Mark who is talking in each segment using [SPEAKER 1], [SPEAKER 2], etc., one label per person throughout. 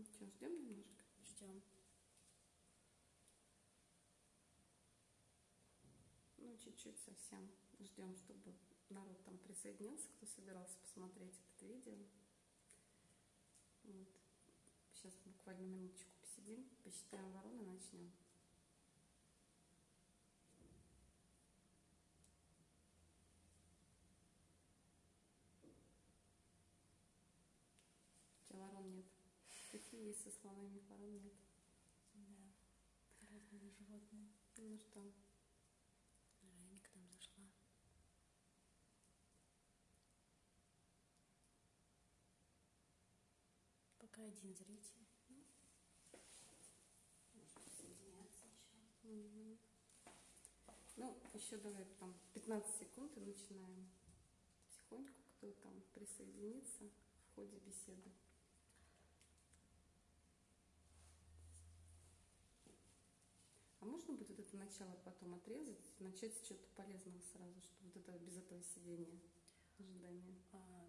[SPEAKER 1] Что, ждем немножко?
[SPEAKER 2] Ждем.
[SPEAKER 1] Ну, чуть-чуть совсем. Ждем, чтобы народ там присоединился, кто собирался посмотреть это видео. Вот. Сейчас буквально минуточку посидим, посчитаем вороны, начнем. У тебя ворон нет. Какие есть со слонами ворон нет?
[SPEAKER 2] Да. Разные животные.
[SPEAKER 1] Ну что,
[SPEAKER 2] Женька там зашла. Пока один зритель.
[SPEAKER 1] может присоединяться еще. Ну, еще давай там 15 секунд и начинаем. Потихоньку, кто там присоединится в ходе беседы. А можно будет вот это начало потом отрезать, начать с чего-то полезного сразу, чтобы вот это без этого сидения, ожидания?
[SPEAKER 2] А,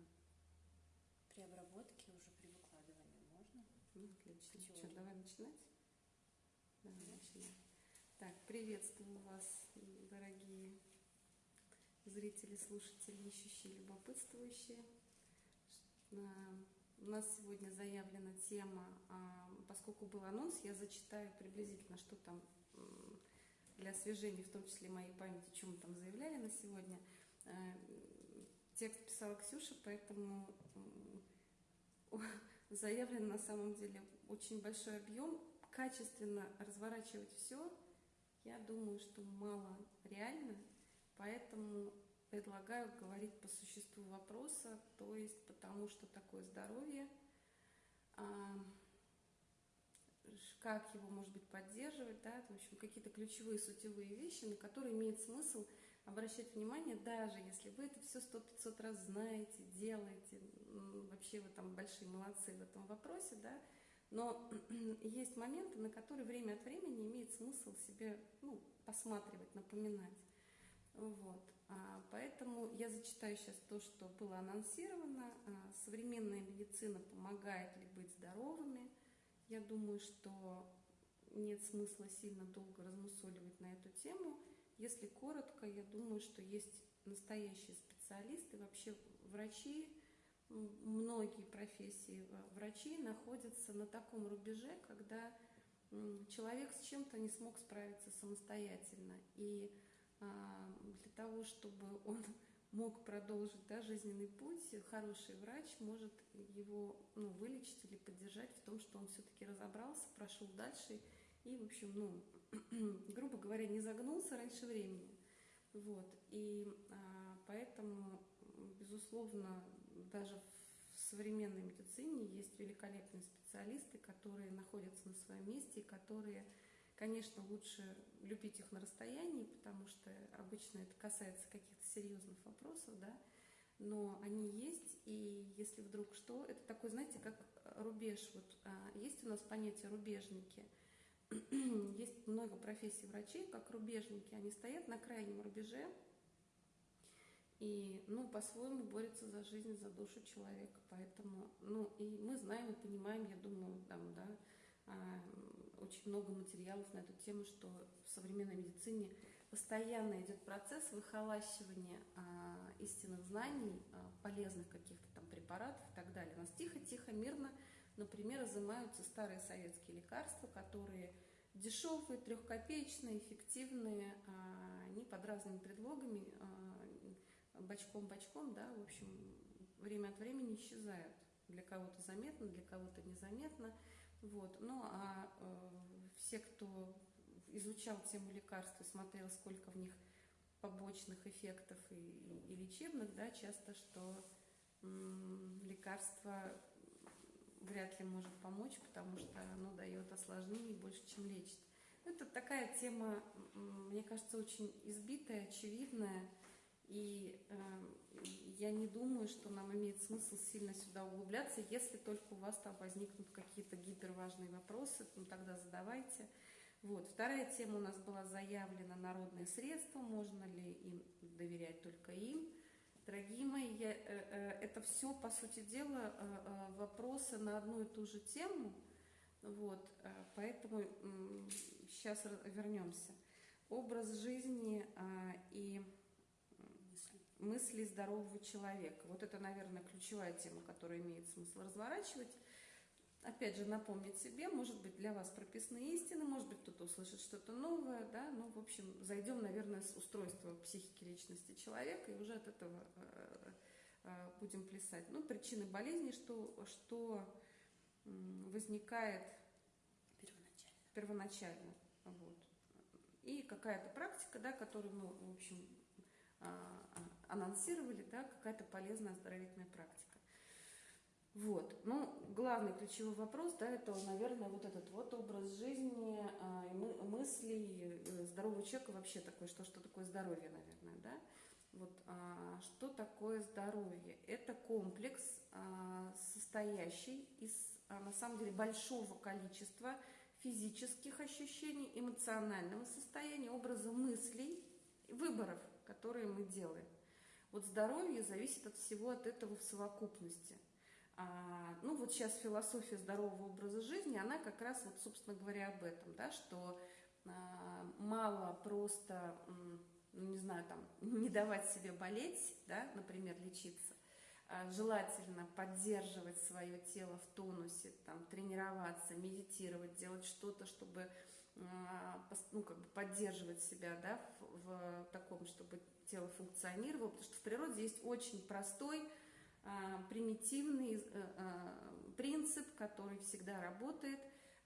[SPEAKER 2] при обработке уже при выкладывании можно?
[SPEAKER 1] Ну, отлично. Что, давай начинать? Давай начинаем. Так, приветствую вас, дорогие зрители, слушатели, ищущие, любопытствующие. А, У нас сегодня заявлена тема, а, поскольку был анонс, я зачитаю приблизительно, что там для освежения, в том числе моей памяти, что мы там заявляли на сегодня. Э, Текст писала Ксюша, поэтому заявлен на самом деле очень большой объем. Качественно разворачивать все, я думаю, что мало реально, поэтому предлагаю говорить по существу вопроса, то есть потому что такое здоровье, а, как его, может быть, поддерживать, да, в общем, какие-то ключевые сутевые вещи, на которые имеет смысл обращать внимание, даже если вы это все сто 500 раз знаете, делаете, вообще вы там большие молодцы в этом вопросе, да, но есть моменты, на которые время от времени имеет смысл себе ну, посматривать, напоминать. Вот. А, Поэтому я зачитаю сейчас то, что было анонсировано. А, Современная медицина помогает ли быть здоровыми? Я думаю, что нет смысла сильно долго размусоливать на эту тему. Если коротко, я думаю, что есть настоящие специалисты, вообще врачи, многие профессии врачей находятся на таком рубеже, когда человек с чем-то не смог справиться самостоятельно. И а, для того, чтобы он мог продолжить да, жизненный путь, хороший врач может его ну, вылечить или поддержать в том, что он все-таки разобрался, прошел дальше и, в общем, ну, грубо говоря, не загнулся раньше времени. Вот. И а, поэтому, безусловно, даже в современной медицине есть великолепные специалисты, которые находятся на своем месте которые Конечно, лучше любить их на расстоянии, потому что обычно это касается каких-то серьезных вопросов, да, но они есть, и если вдруг что, это такой, знаете, как рубеж, вот а, есть у нас понятие рубежники, есть много профессий врачей, как рубежники, они стоят на крайнем рубеже, и, ну, по-своему борются за жизнь, за душу человека, поэтому, ну, и мы знаем и понимаем, я думаю, там, да, очень много материалов на эту тему, что в современной медицине постоянно идет процесс выхолащивания а, истинных знаний, а, полезных каких-то там препаратов и так далее. У нас тихо-тихо, мирно, например, изымаются старые советские лекарства, которые дешевые, трехкопеечные, эффективные, а, они под разными предлогами, а, бочком-бочком, да, в общем, время от времени исчезают. Для кого-то заметно, для кого-то незаметно. Вот. Ну а э, все, кто изучал тему лекарств и смотрел, сколько в них побочных эффектов и, и- лечебных, да, часто, что м, лекарство вряд ли может помочь, потому что оно дает осложнений больше, чем лечит. Это такая тема, мне кажется, очень избитая, очевидная, и э, я не думаю, что нам имеет смысл сильно сюда углубляться, если только у вас там возникнут какие-то гиперважные вопросы, ну тогда задавайте. Вот. Вторая тема у нас была заявлена народные средства, можно ли им доверять только им. Дорогие мои, я, э, э, это все, по сути дела, э, э, вопросы на одну и ту же тему, Вот, э, поэтому сейчас вернемся. Образ жизни а, и мысли. здорового человека. Вот это, наверное, ключевая тема, которую имеет смысл разворачивать. Опять же, напомнить себе, может быть, для вас прописные истины, может быть, кто-то услышит что-то новое, да, ну, в общем, зайдем, наверное, с устройства психики личности человека и уже от этого э, э, будем плясать. Ну, причины болезни, что, что возникает
[SPEAKER 2] первоначально.
[SPEAKER 1] первоначально вот. И какая-то практика, да, которую мы, в общем, а, а, анонсировали, да, какая-то полезная оздоровительная практика. Вот. Ну, главный ключевой вопрос, да, это, наверное, вот этот вот образ жизни, а, мы, мыслей э, здорового человека вообще такое, что, что такое здоровье, наверное, да. Вот, а, что такое здоровье? Это комплекс, а, состоящий из, а, на самом деле, большого количества физических ощущений, эмоционального состояния, образа мыслей, выборов, которые мы делаем. Вот здоровье зависит от всего от этого в совокупности. А, ну вот сейчас философия здорового образа жизни, она как раз вот, собственно говоря, об этом, да, что а, мало просто, ну не знаю, там, не давать себе болеть, да, например, лечиться, а желательно поддерживать свое тело в тонусе, там, тренироваться, медитировать, делать что-то, чтобы ну, как бы поддерживать себя да, в, в таком, чтобы тело функционировало, потому что в природе есть очень простой а, примитивный э, а, принцип, который всегда работает,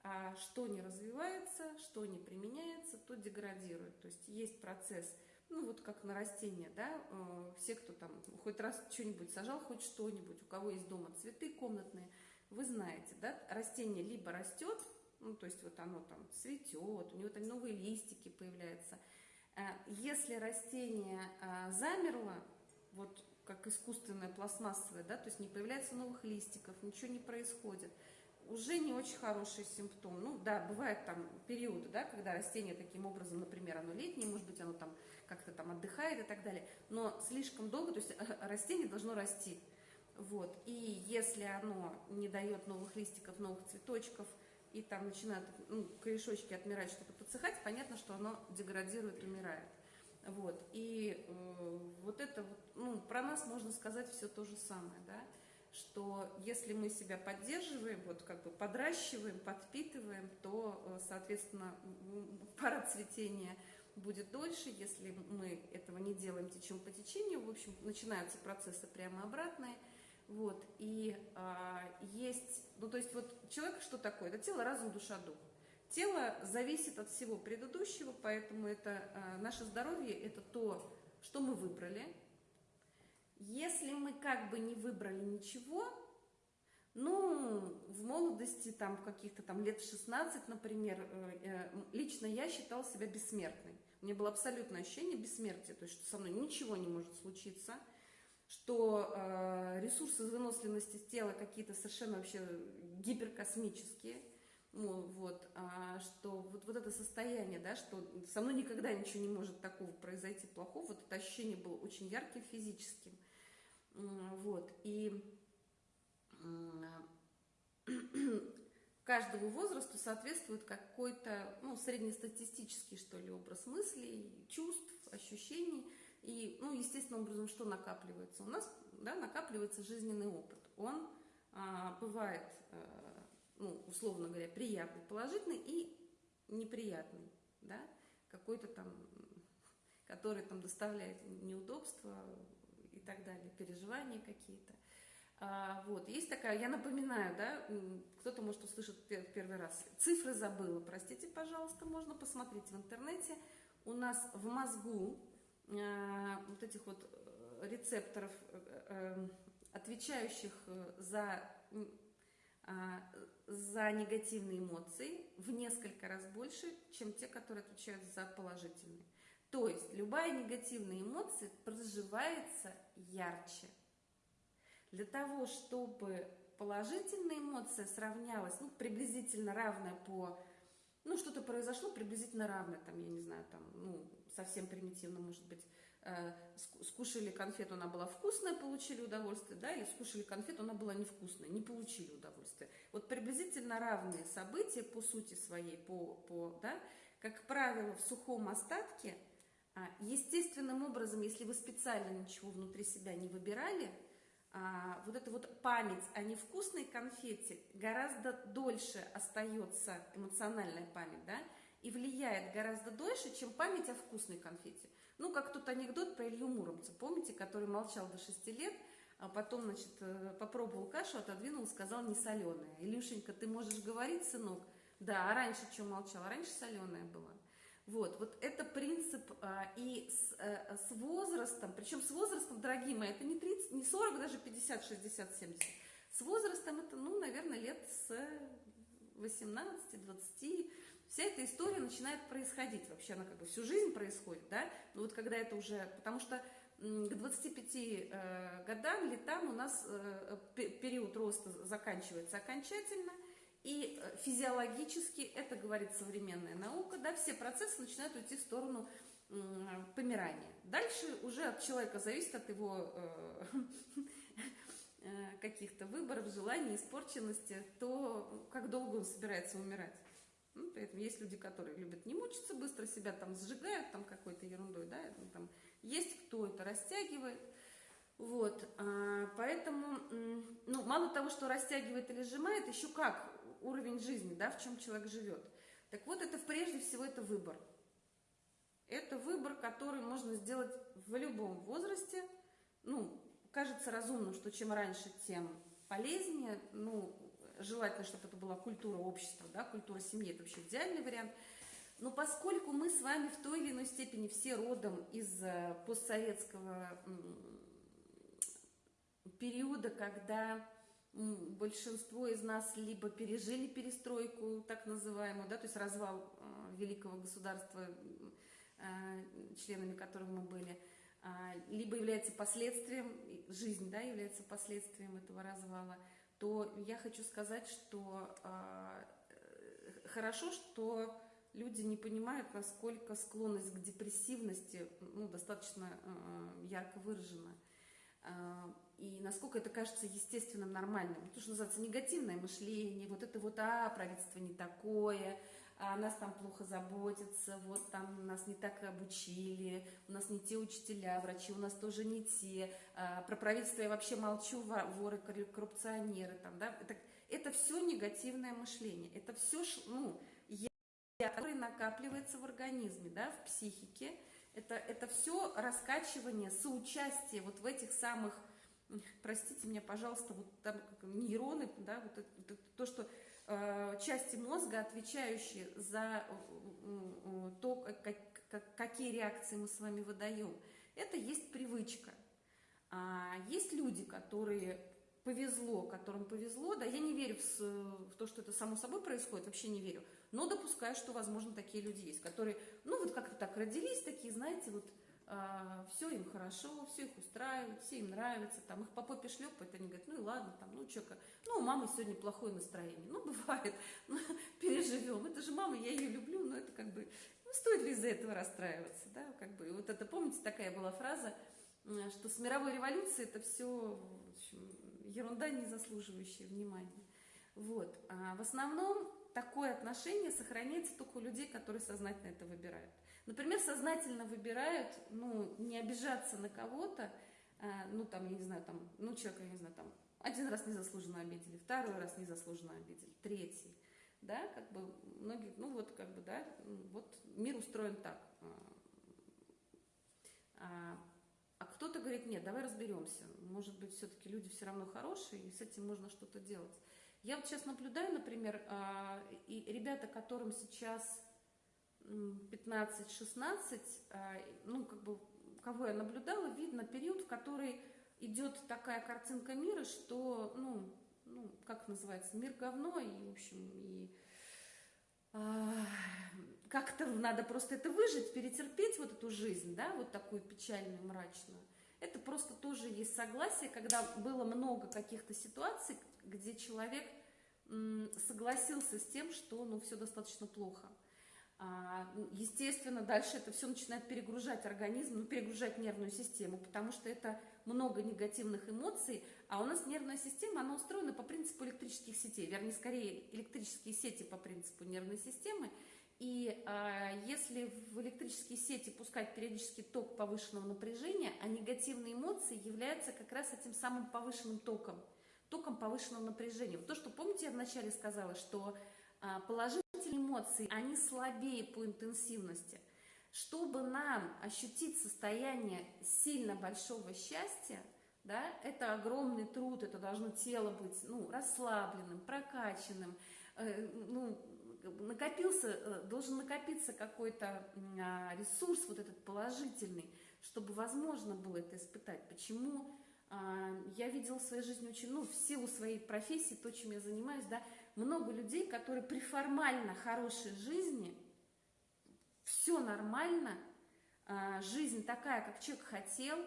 [SPEAKER 1] а что не развивается, что не применяется, то деградирует. То есть есть процесс, ну вот как на растения, да, э, все, кто там хоть раз что-нибудь сажал, хоть что-нибудь, у кого есть дома цветы комнатные, вы знаете, да, растение либо растет, ну то есть вот оно там цветет, у него там новые листики появляются. Э, если растение замерло, вот как искусственная пластмассовая, да, то есть не появляется новых листиков, ничего не происходит. Уже не очень хороший симптом. Ну да, бывают там периоды, да, когда растение таким образом, например, оно летнее, может быть, оно там как-то там отдыхает и так далее, но слишком долго, то есть растение должно расти. Вот. И если оно не дает новых листиков, новых цветочков, и там начинают ну, корешочки отмирать, что-то подсыхать, понятно, что оно деградирует, умирает. Вот. И э, вот это вот, ну, про нас можно сказать все то же самое, да, что если мы себя поддерживаем, вот как бы подращиваем, подпитываем, то, э, соответственно, пара цветения будет дольше, если мы этого не делаем течем по течению, в общем, начинаются процессы прямо обратные, вот, и а, есть, ну, то есть вот человек что такое? Это тело, разум, душа, дух. Тело зависит от всего предыдущего, поэтому это э, наше здоровье – это то, что мы выбрали. Если мы как бы не выбрали ничего, ну, в молодости, там, каких-то там лет 16, например, э, э, лично я считала себя бессмертной. У меня было абсолютное ощущение бессмертия, то есть, что со мной ничего не может случиться, что э, ресурсы выносливости тела какие-то совершенно вообще гиперкосмические – ну, вот, а, что вот, вот это состояние, да, что со мной никогда ничего не может такого произойти плохого, вот это ощущение было очень ярким физическим, вот, и каждому возрасту соответствует какой-то, ну, среднестатистический, что ли, образ мыслей, чувств, ощущений, и, ну, естественным образом, что накапливается? У нас, да, накапливается жизненный опыт, он а, бывает а, ну, условно говоря, приятный, положительный и неприятный, да, какой-то там, который там доставляет неудобства и так далее, переживания какие-то. А, вот, есть такая, я напоминаю, да, кто-то может услышать первый раз, цифры забыла, простите, пожалуйста, можно посмотреть в интернете. У нас в мозгу вот этих вот э, рецепторов, э, э, отвечающих за а, за негативные эмоции в несколько раз больше, чем те, которые отвечают за положительные. То есть любая негативная эмоция проживается ярче. Для того, чтобы положительная эмоция сравнялась, ну, приблизительно равная по... Ну, что-то произошло приблизительно равное, там, я не знаю, там, ну, совсем примитивно, может быть, э, скушали конфету, она была вкусная, получили удовольствие, да, или скушали конфету, она была невкусная, не получили удовольствие. Вот приблизительно равные события по сути своей, по, по, да, как правило, в сухом остатке, а, естественным образом, если вы специально ничего внутри себя не выбирали, а, вот эта вот память о невкусной конфете гораздо дольше остается, эмоциональная память, да, и влияет гораздо дольше, чем память о вкусной конфете. Ну, как тот анекдот про Илью Муромца, помните, который молчал до 6 лет, а потом, значит, э, попробовал кашу, отодвинул, сказал не соленая. Илюшенька, ты можешь говорить, сынок? Да, а раньше что молчал? А раньше соленая была. Вот, вот это принцип а, и с, а, с возрастом, причем с возрастом, дорогие мои, это не 30, не 40, даже 50, 60, 70. С возрастом это, ну, наверное, лет с 18, 20, вся эта история начинает происходить. Вообще она как бы всю жизнь происходит, да? Но вот когда это уже... Потому что к 25 э, годам, летам у нас э, период роста заканчивается окончательно, и э, физиологически, это говорит современная наука, да, все процессы начинают уйти в сторону помирания. Дальше уже от человека зависит, от его каких-то выборов, желаний, испорченности, то как долго он собирается умирать. Ну, поэтому есть люди, которые любят не мучиться, быстро себя там сжигают там какой-то ерундой, да, там, есть кто это растягивает. Вот, а, поэтому, ну, мало того, что растягивает или сжимает, еще как уровень жизни, да, в чем человек живет. Так вот, это прежде всего это выбор. Это выбор, который можно сделать в любом возрасте. Ну, кажется разумным, что чем раньше, тем полезнее. Ну, желательно, чтобы это была культура общества, да, культура семьи, это вообще идеальный вариант. Но поскольку мы с вами в той или иной степени все родом из э, постсоветского периода, когда большинство из нас либо пережили перестройку, так называемую, да, то есть развал э, великого государства, э, членами которого мы были, а, либо является последствием, жизнь да, является последствием этого развала – то я хочу сказать, что э, хорошо, что люди не понимают, насколько склонность к депрессивности ну, достаточно э, ярко выражена. Э, и насколько это кажется естественным, нормальным. То, что называется негативное мышление, вот это вот, а, правительство не такое, а нас там плохо заботятся, вот там нас не так обучили, у нас не те учителя, врачи у нас тоже не те, а, про правительство я вообще молчу, воры, коррупционеры, там, да, это, это все негативное мышление, это все, ну, я, который накапливается в организме, да, в психике, это, это все раскачивание, соучастие вот в этих самых, простите меня, пожалуйста, вот там нейроны, да, вот это, это, то, что части мозга, отвечающие за то, как, какие реакции мы с вами выдаем. Это есть привычка. А есть люди, которые повезло, которым повезло, да, я не верю в, в то, что это само собой происходит, вообще не верю, но допускаю, что, возможно, такие люди есть, которые, ну, вот как-то так родились, такие, знаете, вот все им хорошо, все их устраивает, все им нравится, там их по попе шлепает, они говорят, ну и ладно, там, ну что, ну у мамы сегодня плохое настроение, ну бывает, ну, переживем, это же мама, я ее люблю, но это как бы, ну стоит ли из-за этого расстраиваться, да, как бы, вот это, помните, такая была фраза, что с мировой революцией это все в общем, ерунда, не заслуживающая внимания. Вот. А в основном такое отношение сохраняется только у людей, которые сознательно это выбирают. Например, сознательно выбирают, ну, не обижаться на кого-то, а, ну, там, я не знаю, там, ну, человека, я не знаю, там, один раз незаслуженно обидели, второй раз незаслуженно обидели, третий, да, как бы многие, ну, вот, как бы, да, вот мир устроен так. А, а, а кто-то говорит, нет, давай разберемся, может быть, все-таки люди все равно хорошие, и с этим можно что-то делать. Я вот сейчас наблюдаю, например, и ребята, которым сейчас 15-16, а, ну, как бы, кого я наблюдала, видно период, в который идет такая картинка мира, что, ну, ну как называется, мир говно, и, в общем, и а, как-то надо просто это выжить, перетерпеть вот эту жизнь, да, вот такую печальную, мрачную. Это просто тоже есть согласие, когда было много каких-то ситуаций, где человек согласился с тем, что, ну, все достаточно плохо. А, ну, естественно, дальше это все начинает перегружать организм, ну, перегружать нервную систему, потому что это много негативных эмоций, а у нас нервная система, она устроена по принципу электрических сетей, вернее, скорее электрические сети по принципу нервной системы, и а, если в электрические сети пускать периодический ток повышенного напряжения, а негативные эмоции являются как раз этим самым повышенным током, током повышенного напряжения. То, что, помните, я вначале сказала, что а, положительные эмоции, они слабее по интенсивности. Чтобы нам ощутить состояние сильно большого счастья, да, это огромный труд, это должно тело быть ну, расслабленным, прокачанным, э, ну, накопился, э, должен накопиться какой-то а, ресурс вот этот положительный, чтобы возможно было это испытать. Почему а, я видела в своей жизни очень, ну, в силу своей профессии, то, чем я занимаюсь, да, много людей, которые при формально хорошей жизни, все нормально, а, жизнь такая, как человек хотел,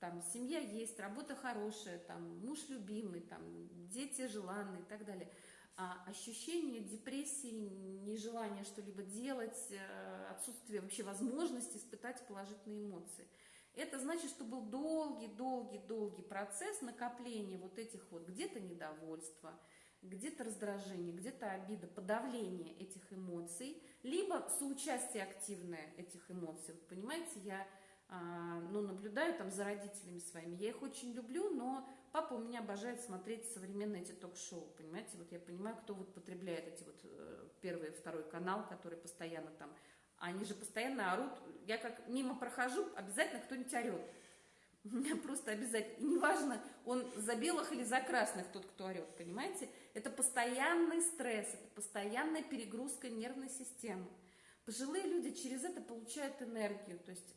[SPEAKER 1] там семья есть, работа хорошая, там муж любимый, там дети желанные и так далее. А ощущение депрессии, нежелание что-либо делать, э, отсутствие вообще возможности испытать положительные эмоции. Это значит, что был долгий-долгий-долгий процесс накопления вот этих вот где-то недовольства, где-то раздражение, где-то обида, подавление этих эмоций, либо соучастие активное этих эмоций. Вот понимаете, я а, ну, наблюдаю там за родителями своими, я их очень люблю, но папа у меня обожает смотреть современные эти ток-шоу, понимаете, вот я понимаю, кто вот потребляет эти вот э, первый второй канал, который постоянно там, они же постоянно орут, я как мимо прохожу, обязательно кто-нибудь орет, просто обязательно, неважно, он за белых или за красных тот, кто орет, понимаете? Это постоянный стресс, это постоянная перегрузка нервной системы. Пожилые люди через это получают энергию, то есть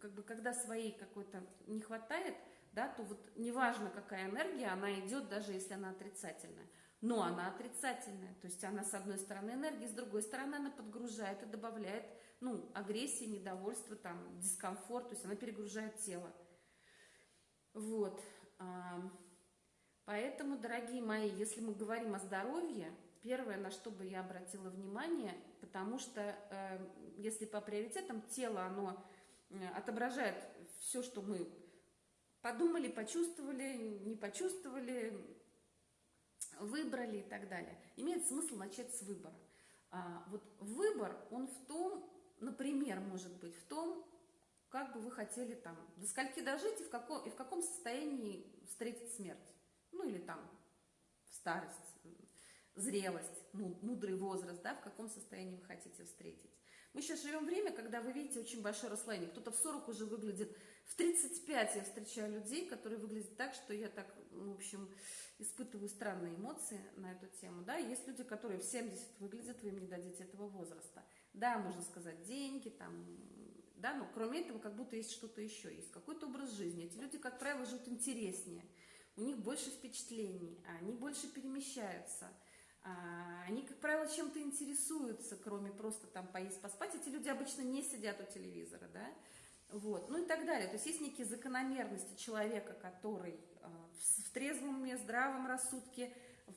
[SPEAKER 1] как бы когда своей какой-то не хватает, да, то вот неважно какая энергия, она идет, даже если она отрицательная. Но она отрицательная, то есть она с одной стороны энергия, с другой стороны она подгружает и добавляет ну, агрессии, недовольство, там, дискомфорт, то есть она перегружает тело. Вот. Поэтому, дорогие мои, если мы говорим о здоровье, первое, на что бы я обратила внимание, потому что э, если по приоритетам тело, оно э, отображает все, что мы подумали, почувствовали, не почувствовали, выбрали и так далее. Имеет смысл начать с выбора. А, вот выбор, он в том, например, может быть в том, как бы вы хотели там, до скольки дожить и в каком, и в каком состоянии встретить смерть. Ну или там в старость, зрелость, мудрый возраст, да, в каком состоянии вы хотите встретить. Мы сейчас живем время, когда вы видите очень большое расслоение. Кто-то в 40 уже выглядит, в 35 я встречаю людей, которые выглядят так, что я так, ну, в общем, испытываю странные эмоции на эту тему. Да, есть люди, которые в 70 выглядят, вы им не дадите этого возраста. Да, можно сказать, деньги, там, да, но кроме этого как будто есть что-то еще, есть какой-то образ жизни. Эти люди, как правило, живут интереснее, у них больше впечатлений, они больше перемещаются, а, они, как правило, чем-то интересуются, кроме просто там поесть, поспать. Эти люди обычно не сидят у телевизора, да, вот, ну и так далее. То есть есть некие закономерности человека, который а, в трезвом уме, здравом рассудке,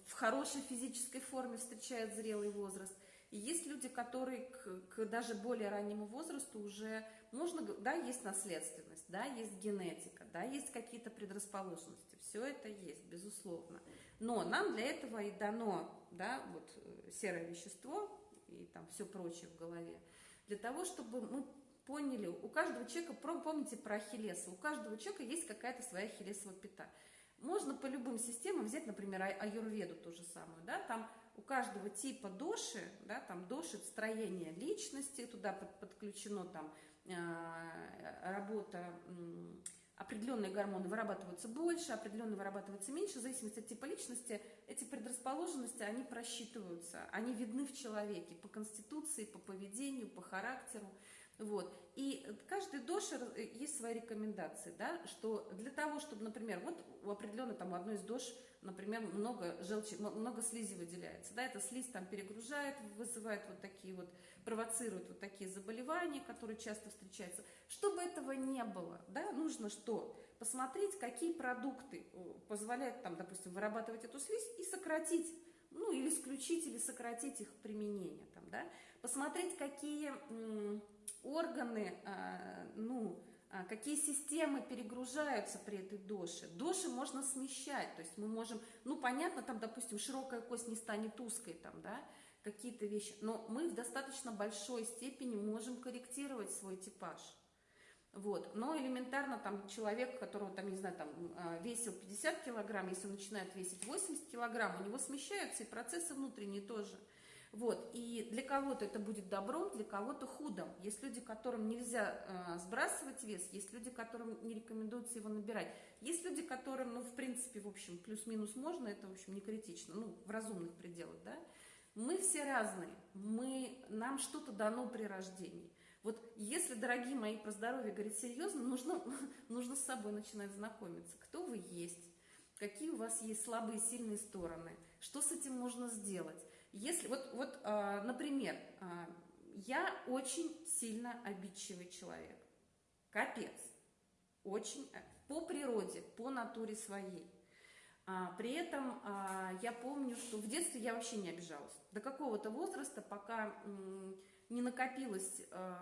[SPEAKER 1] в хорошей физической форме встречает зрелый возраст – и есть люди, которые к, к даже более раннему возрасту уже можно, да, есть наследственность, да, есть генетика, да, есть какие-то предрасположенности. Все это есть, безусловно. Но нам для этого и дано, да, вот э, серое вещество и там все прочее в голове, для того, чтобы мы поняли, у каждого человека, помните про Ахиллеса, у каждого человека есть какая-то своя Ахиллесова пята. Можно по любым системам взять, например, аюрведу ту же самую, да, там у каждого типа доши, да, там доши строение личности, туда под, подключено там э, работа, э, определенные гормоны вырабатываются больше, определенные вырабатываются меньше, в зависимости от типа личности, эти предрасположенности, они просчитываются, они видны в человеке по конституции, по поведению, по характеру. Вот. И каждый доши э, есть свои рекомендации, да, что для того, чтобы, например, вот у определенной там у одной из дош например, много желчи, много слизи выделяется. Да, эта слизь там перегружает, вызывает вот такие вот, провоцирует вот такие заболевания, которые часто встречаются. Чтобы этого не было, да, нужно что? Посмотреть, какие продукты э, позволяют там, допустим, вырабатывать эту слизь и сократить ну, или исключить, или сократить их применение, там, да, посмотреть, какие органы, а, ну, какие системы перегружаются при этой доше. Доши можно смещать, то есть мы можем, ну, понятно, там, допустим, широкая кость не станет узкой, там, да, какие-то вещи, но мы в достаточно большой степени можем корректировать свой типаж. Вот. Но элементарно там человек, которого там, не знаю, там а, весил 50 килограмм, если он начинает весить 80 килограмм, у него смещаются и процессы внутренние тоже. Вот. И для кого-то это будет добром, для кого-то худом. Есть люди, которым нельзя э, сбрасывать вес, есть люди, которым не рекомендуется его набирать. Есть люди, которым, ну, в принципе, в общем, плюс-минус можно, это, в общем, не критично, ну, в разумных пределах, да. Мы все разные, мы, нам что-то дано при рождении. Вот если, дорогие мои, про здоровье говорить серьезно, нужно, нужно с собой начинать знакомиться. Кто вы есть, какие у вас есть слабые и сильные стороны, что с этим можно сделать. Если, вот, вот а, например, а, я очень сильно обидчивый человек. Капец. Очень э, по природе, по натуре своей. А, при этом а, я помню, что в детстве я вообще не обижалась. До какого-то возраста, пока м, не накопилась э,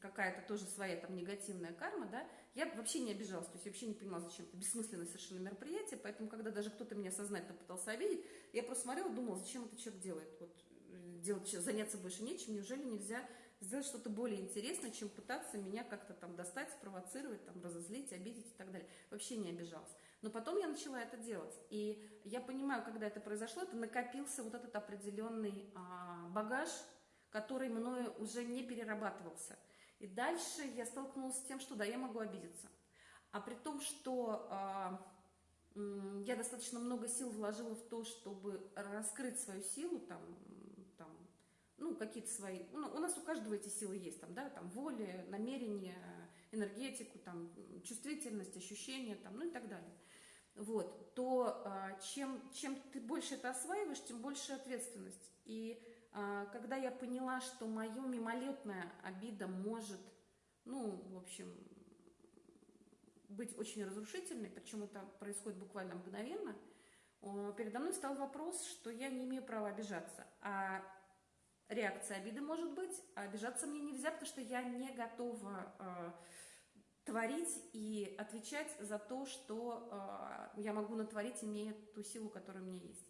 [SPEAKER 1] какая-то тоже своя там негативная карма, да, я вообще не обижалась, то есть вообще не понимала, зачем это бессмысленное совершенно мероприятие, поэтому, когда даже кто-то меня сознательно пытался обидеть, я просто смотрела, думала, зачем это человек делает, вот, э, делать, заняться больше нечем, неужели нельзя сделать что-то более интересное, чем пытаться меня как-то там достать, спровоцировать, там, разозлить, обидеть и так далее. Вообще не обижалась. Но потом я начала это делать. И я понимаю, когда это произошло, это накопился вот этот определенный а, багаж, который мною уже не перерабатывался. И дальше я столкнулась с тем, что да, я могу обидеться. А при том, что э, я достаточно много сил вложила в то, чтобы раскрыть свою силу, там, там ну, какие-то свои, ну, у нас у каждого эти силы есть, там, да, там, воля, намерение, энергетику, там, чувствительность, ощущения, там, ну и так далее. Вот, то э, чем, чем ты больше это осваиваешь, тем больше ответственность. И когда я поняла, что мое мимолетная обида может, ну, в общем, быть очень разрушительной, причем это происходит буквально мгновенно, передо мной стал вопрос, что я не имею права обижаться. А реакция обиды может быть, а обижаться мне нельзя, потому что я не готова э, творить и отвечать за то, что э, я могу натворить, имея ту силу, которая у меня есть.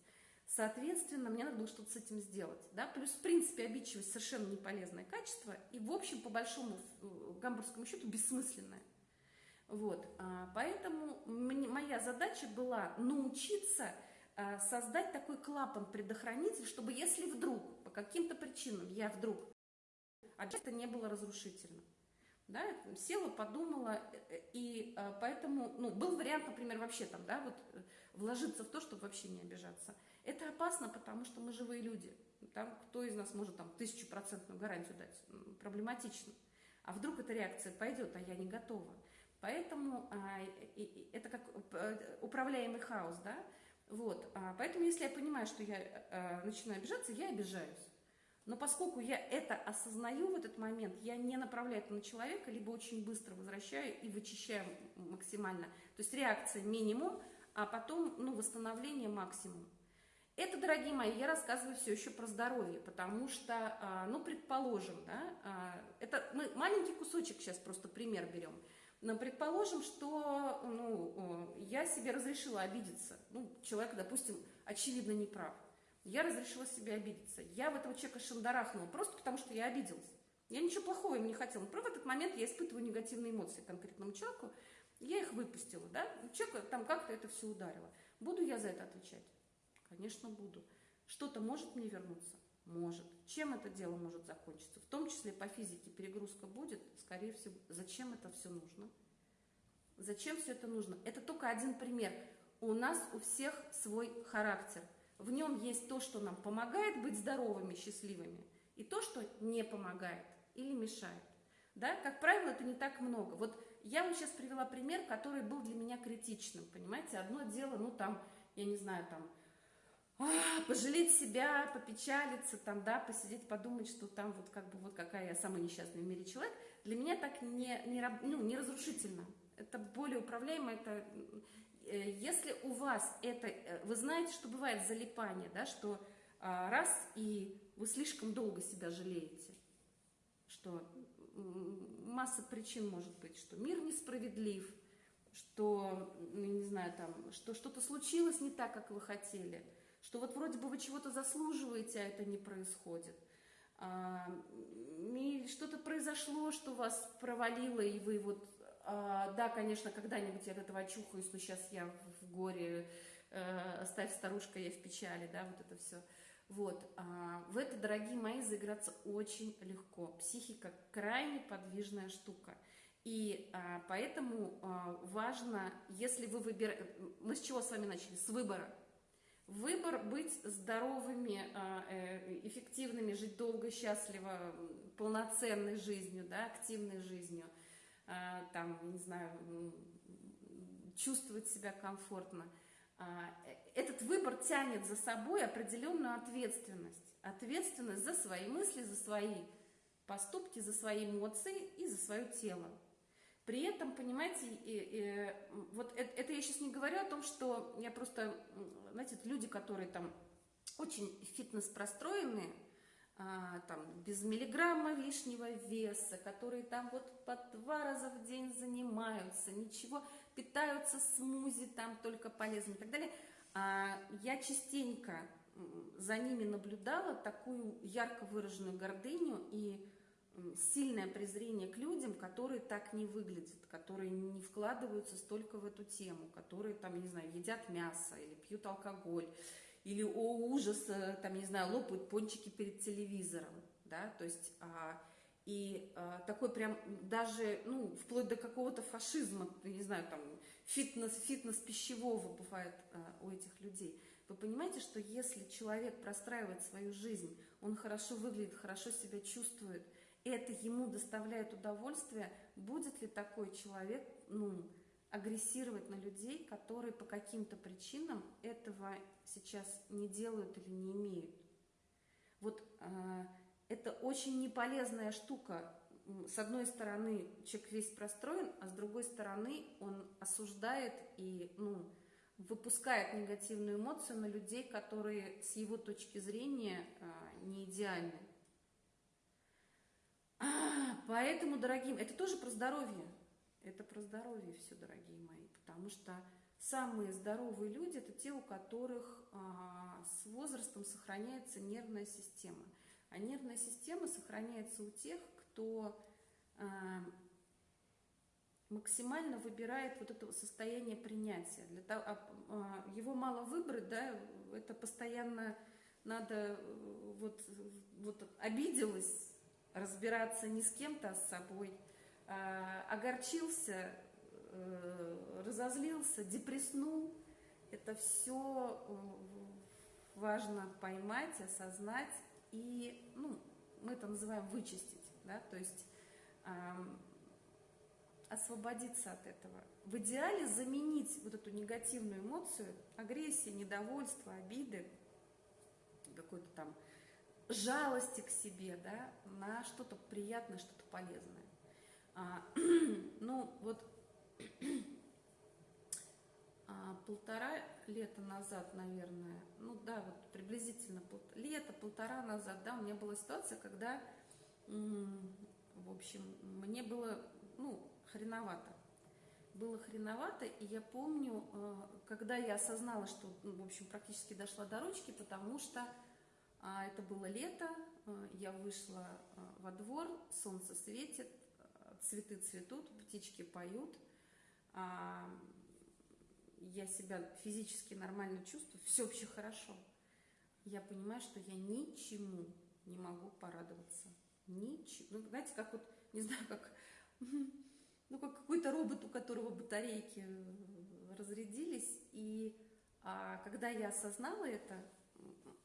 [SPEAKER 1] Соответственно, мне надо было что-то с этим сделать. Да? Плюс, в принципе, обидчивость совершенно не полезное качество и, в общем, по большому э, гамбургскому счету, бессмысленное. Вот. А, поэтому моя задача была научиться а, создать такой клапан-предохранитель, чтобы если вдруг, по каким-то причинам, я вдруг, а это не было разрушительно. Да, села, подумала, э, и а, поэтому, ну, был вариант, например, вообще там, да, вот э, вложиться в то, чтобы вообще не обижаться. Это опасно, потому что мы живые люди. Там кто из нас может там тысячупроцентную гарантию дать? Проблематично. А вдруг эта реакция пойдет, а я не готова. Поэтому а, и, и, это как э, управляемый хаос, да? Вот. А, поэтому если я понимаю, что я а, начинаю обижаться, я обижаюсь. Но поскольку я это осознаю в этот момент, я не направляю это на человека, либо очень быстро возвращаю и вычищаю максимально. То есть реакция минимум, а потом ну, восстановление максимум. Это, дорогие мои, я рассказываю все еще про здоровье, потому что, а, ну, предположим, да, а, это мы маленький кусочек сейчас просто пример берем. Но предположим, что ну, я себе разрешила обидеться. Ну, человек, допустим, очевидно не прав. Я разрешила себе обидеться. Я в этого человека шандарахнула просто потому, что я обиделась. Я ничего плохого ему не хотела. Но в этот момент я испытываю негативные эмоции конкретному человеку. Я их выпустила, да? Человека там как-то это все ударило. Буду я за это отвечать? Конечно, буду. Что-то может мне вернуться? Может. Чем это дело может закончиться? В том числе по физике перегрузка будет, скорее всего. Зачем это все нужно? Зачем все это нужно? Это только один пример. У нас у всех свой характер. В нем есть то, что нам помогает быть здоровыми, счастливыми, и то, что не помогает или мешает. Да? Как правило, это не так много. Вот я вам сейчас привела пример, который был для меня критичным, понимаете? Одно дело, ну там, я не знаю, там, а, пожалеть себя, попечалиться, там, да, посидеть, подумать, что там вот как бы вот какая я самый несчастный в мире человек, для меня так не, не, ну, не разрушительно. Это более управляемо, это если у вас это, э, вы знаете, что бывает залипание, да, что а, раз и вы слишком долго себя жалеете, что масса причин может быть, что мир несправедлив, что, ну, не знаю, там, что что-то случилось не так, как вы хотели, что вот вроде бы вы чего-то заслуживаете, а это не происходит. А, что-то произошло, что вас провалило, и вы вот, да, конечно, когда-нибудь я от этого очухаюсь, но сейчас я в горе, а, оставь старушка, я в печали, да, вот это все. Вот, а, в это, дорогие мои, заиграться очень легко. Психика крайне подвижная штука. И а, поэтому а, важно, если вы выбираете... Мы с чего с вами начали? С выбора. Выбор быть здоровыми, а, э, эффективными, жить долго, счастливо, полноценной жизнью, да, активной жизнью, а, там, не знаю, чувствовать себя комфортно. А, этот выбор тянет за собой определенную ответственность. Ответственность за свои мысли, за свои поступки, за свои эмоции и за свое тело. При этом, понимаете, вот это я сейчас не говорю о том, что я просто, знаете, люди, которые там очень фитнес простроенные, а, там без миллиграмма лишнего веса, которые там вот по два раза в день занимаются, ничего, питаются смузи там только полезным и так далее. А, я частенько за ними наблюдала такую ярко выраженную гордыню и сильное презрение к людям, которые так не выглядят, которые не вкладываются столько в эту тему, которые там, не знаю, едят мясо или пьют алкоголь, или, о ужас, там, не знаю, лопают пончики перед телевизором, да, то есть, а, и а, такой прям даже, ну, вплоть до какого-то фашизма, не знаю, там, фитнес, фитнес пищевого бывает а, у этих людей. Вы понимаете, что если человек простраивает свою жизнь, он хорошо выглядит, хорошо себя чувствует – это ему доставляет удовольствие, будет ли такой человек ну, агрессировать на людей, которые по каким-то причинам этого сейчас не делают или не имеют. Вот э, это очень неполезная штука. С одной стороны, человек весь простроен, а с другой стороны, он осуждает и ну, выпускает негативную эмоцию на людей, которые с его точки зрения э, не идеальны. А, поэтому, дорогие, это тоже про здоровье. Это про здоровье все, дорогие мои. Потому что самые здоровые люди – это те, у которых а, с возрастом сохраняется нервная система. А нервная система сохраняется у тех, кто а, максимально выбирает вот это состояние принятия. Для того, а, а, его мало выбрать, да, это постоянно надо э, вот, вот обиделась, разбираться не с кем-то, а с собой. А, огорчился, э, разозлился, депресснул. Это все э, важно поймать, осознать и, ну, мы это называем вычистить, да, то есть освободиться от этого. В идеале заменить вот эту негативную эмоцию, агрессии, недовольство, обиды, какой-то там жалости к себе, да, на что-то приятное, что-то полезное. А, ну, вот а, полтора лета назад, наверное, ну да, вот приблизительно пол, лето, полтора назад, да, у меня была ситуация, когда, в общем, мне было, ну, хреновато. Было хреновато, и я помню, а, когда я осознала, что, ну, в общем, практически дошла до ручки, потому что а, это было лето, а, я вышла а, во двор, солнце светит, цветы цветут, птички поют. Я себя физически нормально чувствую, все вообще хорошо. Я понимаю, что я ничему не могу порадоваться. Ничего. Ну, знаете, как вот, не знаю, как, ну, как какой-то робот, у которого батарейки разрядились. И а, когда я осознала это,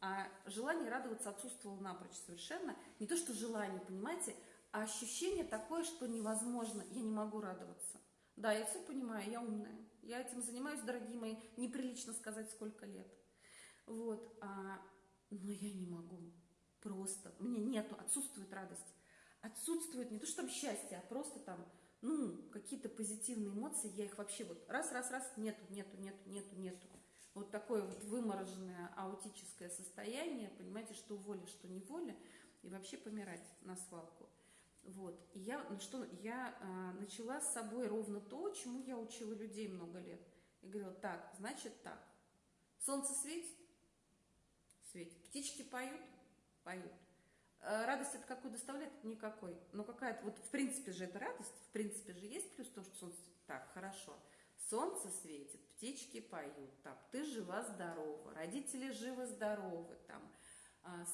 [SPEAKER 1] а желание радоваться отсутствовало напрочь совершенно. Не то, что желание, понимаете, а ощущение такое, что невозможно, я не могу радоваться. Да, я все понимаю, я умная. Я этим занимаюсь, дорогие мои, неприлично сказать, сколько лет. Вот, а, но я не могу. Просто, меня нету, отсутствует радость. Отсутствует не то, что там счастье, а просто там, ну, какие-то позитивные эмоции, я их вообще вот раз-раз-раз, нету, нету, нету, нету, нету. Вот такое вот вымороженное аутическое состояние, понимаете, что воля, что не воля, и вообще помирать на свалку. Вот. И я, ну что, я а, начала с собой ровно то, чему я учила людей много лет. И говорила, так, значит так. Солнце светит? Светит. Птички поют? Поют. А радость это какую доставляет? Никакой. Но какая-то, вот в принципе же это радость, в принципе же есть плюс то, что солнце... Так, хорошо. Солнце светит, птички поют, там, ты жива-здорова, родители живы-здоровы, там,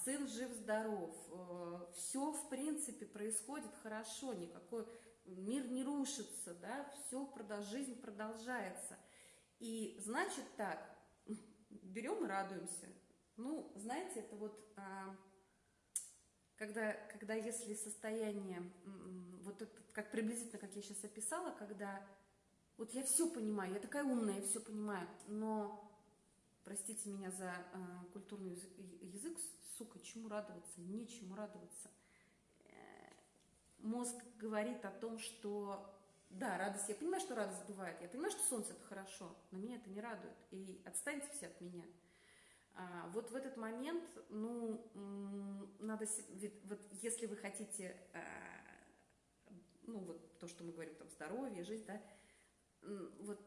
[SPEAKER 1] сын жив-здоров, э, все, в принципе, происходит хорошо, никакой мир не рушится, да, все, жизнь продолжается. И значит так, берем и радуемся. Ну, знаете, это вот, а, когда, когда если состояние, вот это, как приблизительно, как я сейчас описала, когда вот я все понимаю, я такая умная, я все понимаю, но простите меня за э, культурный язык, язык, сука, чему радоваться, нечему радоваться. Э, мозг говорит о том, что да, радость, я понимаю, что радость бывает, я понимаю, что солнце это хорошо, но меня это не радует, и отстаньте все от меня. А, вот в этот момент, ну, надо, вот если вы хотите, а, ну, вот то, что мы говорим, там, здоровье, жизнь, да, вот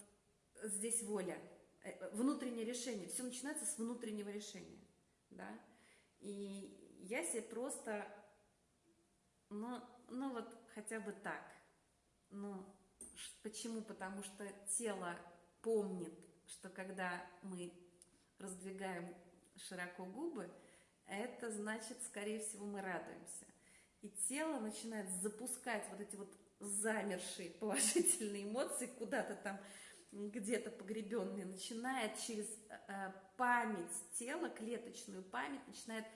[SPEAKER 1] здесь воля, Э, внутреннее решение. Все начинается с внутреннего решения, да. И я себе просто, ну, ну вот хотя бы так. Ну, почему? Потому что тело помнит, что когда мы раздвигаем широко губы, это значит, скорее всего, мы радуемся. И тело начинает запускать вот эти вот замершие положительные эмоции куда-то там где-то погребенный, начинает через э, память тела, клеточную память, начинает